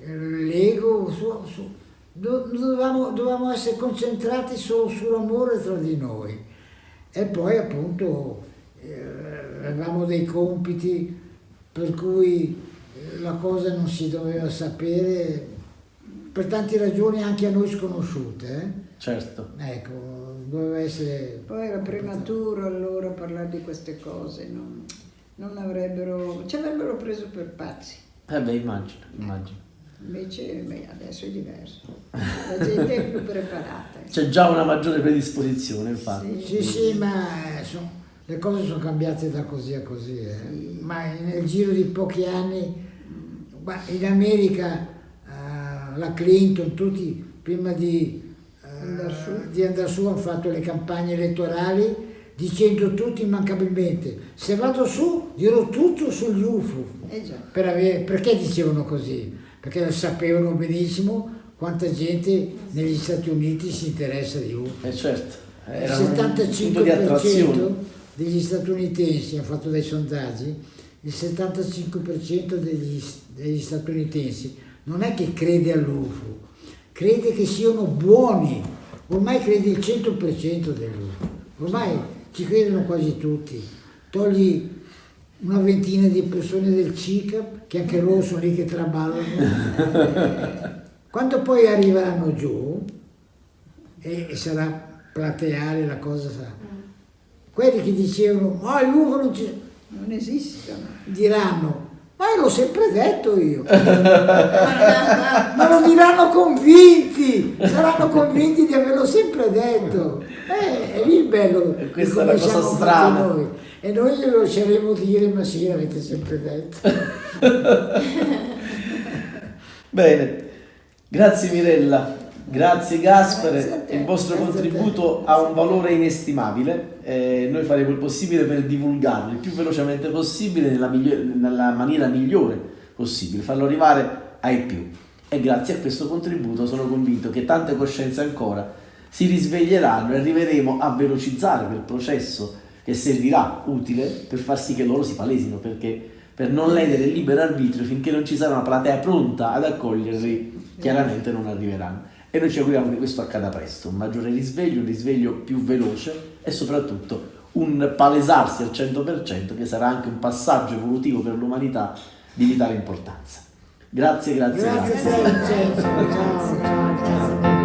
eh, l'ego, su, su, dovevamo, dovevamo, essere concentrati solo sull'amore tra di noi. E poi appunto eh, avevamo dei compiti per cui eh, la cosa non si doveva sapere per tante ragioni anche a noi sconosciute. Eh? Certo. Ecco, doveva essere... Poi era prematuro allora parlare di queste cose, non, non avrebbero... ci avrebbero preso per pazzi. Eh beh, immagino, immagino. Invece beh, adesso è diverso, la gente è più preparata. C'è già una maggiore predisposizione, infatti. Sì, sì, sì ma sono, le cose sono cambiate da così a così. Eh. Sì. Ma nel giro di pochi anni, in America la Clinton, tutti prima di, uh, di andare su hanno fatto le campagne elettorali dicendo tutti immancabilmente se vado su dirò tutto sugli UFO. Eh per avere, perché dicevano così? Perché sapevano benissimo quanta gente negli Stati Uniti si interessa di UFO. Eh certo, il 75% degli statunitensi, hanno fatto dei sondaggi, il 75% degli, degli statunitensi non è che crede all'UFO, crede che siano buoni, ormai crede il 100% dell'UFO, ormai ci credono quasi tutti, togli una ventina di persone del CICAP, che anche loro sono lì che traballano, quando poi arriveranno giù, e, e sarà plateale la cosa, sarà, quelli che dicevano, ma oh, l'UFO non, non esistono, diranno, ma l'ho sempre detto io. Ma lo diranno convinti, saranno convinti di averlo sempre detto. Eh, è lì il bello. E questa è la cosa strana. Noi. E noi glielo lasceremo dire, ma sì, l'avete sempre detto. Bene, grazie Mirella. Grazie Gaspare, il vostro contributo ha un valore inestimabile, eh, noi faremo il possibile per divulgarlo il più velocemente possibile nella, nella maniera migliore possibile, farlo arrivare ai più. E grazie a questo contributo sono convinto che tante coscienze ancora si risveglieranno e arriveremo a velocizzare quel processo che servirà utile per far sì che loro si palesino, perché per non ledere il libero arbitrio finché non ci sarà una platea pronta ad accoglierli, chiaramente non arriveranno e noi ci auguriamo che questo accada presto, un maggiore risveglio, un risveglio più veloce e soprattutto un palesarsi al 100% che sarà anche un passaggio evolutivo per l'umanità di vitale importanza. Grazie, grazie, grazie. grazie. grazie.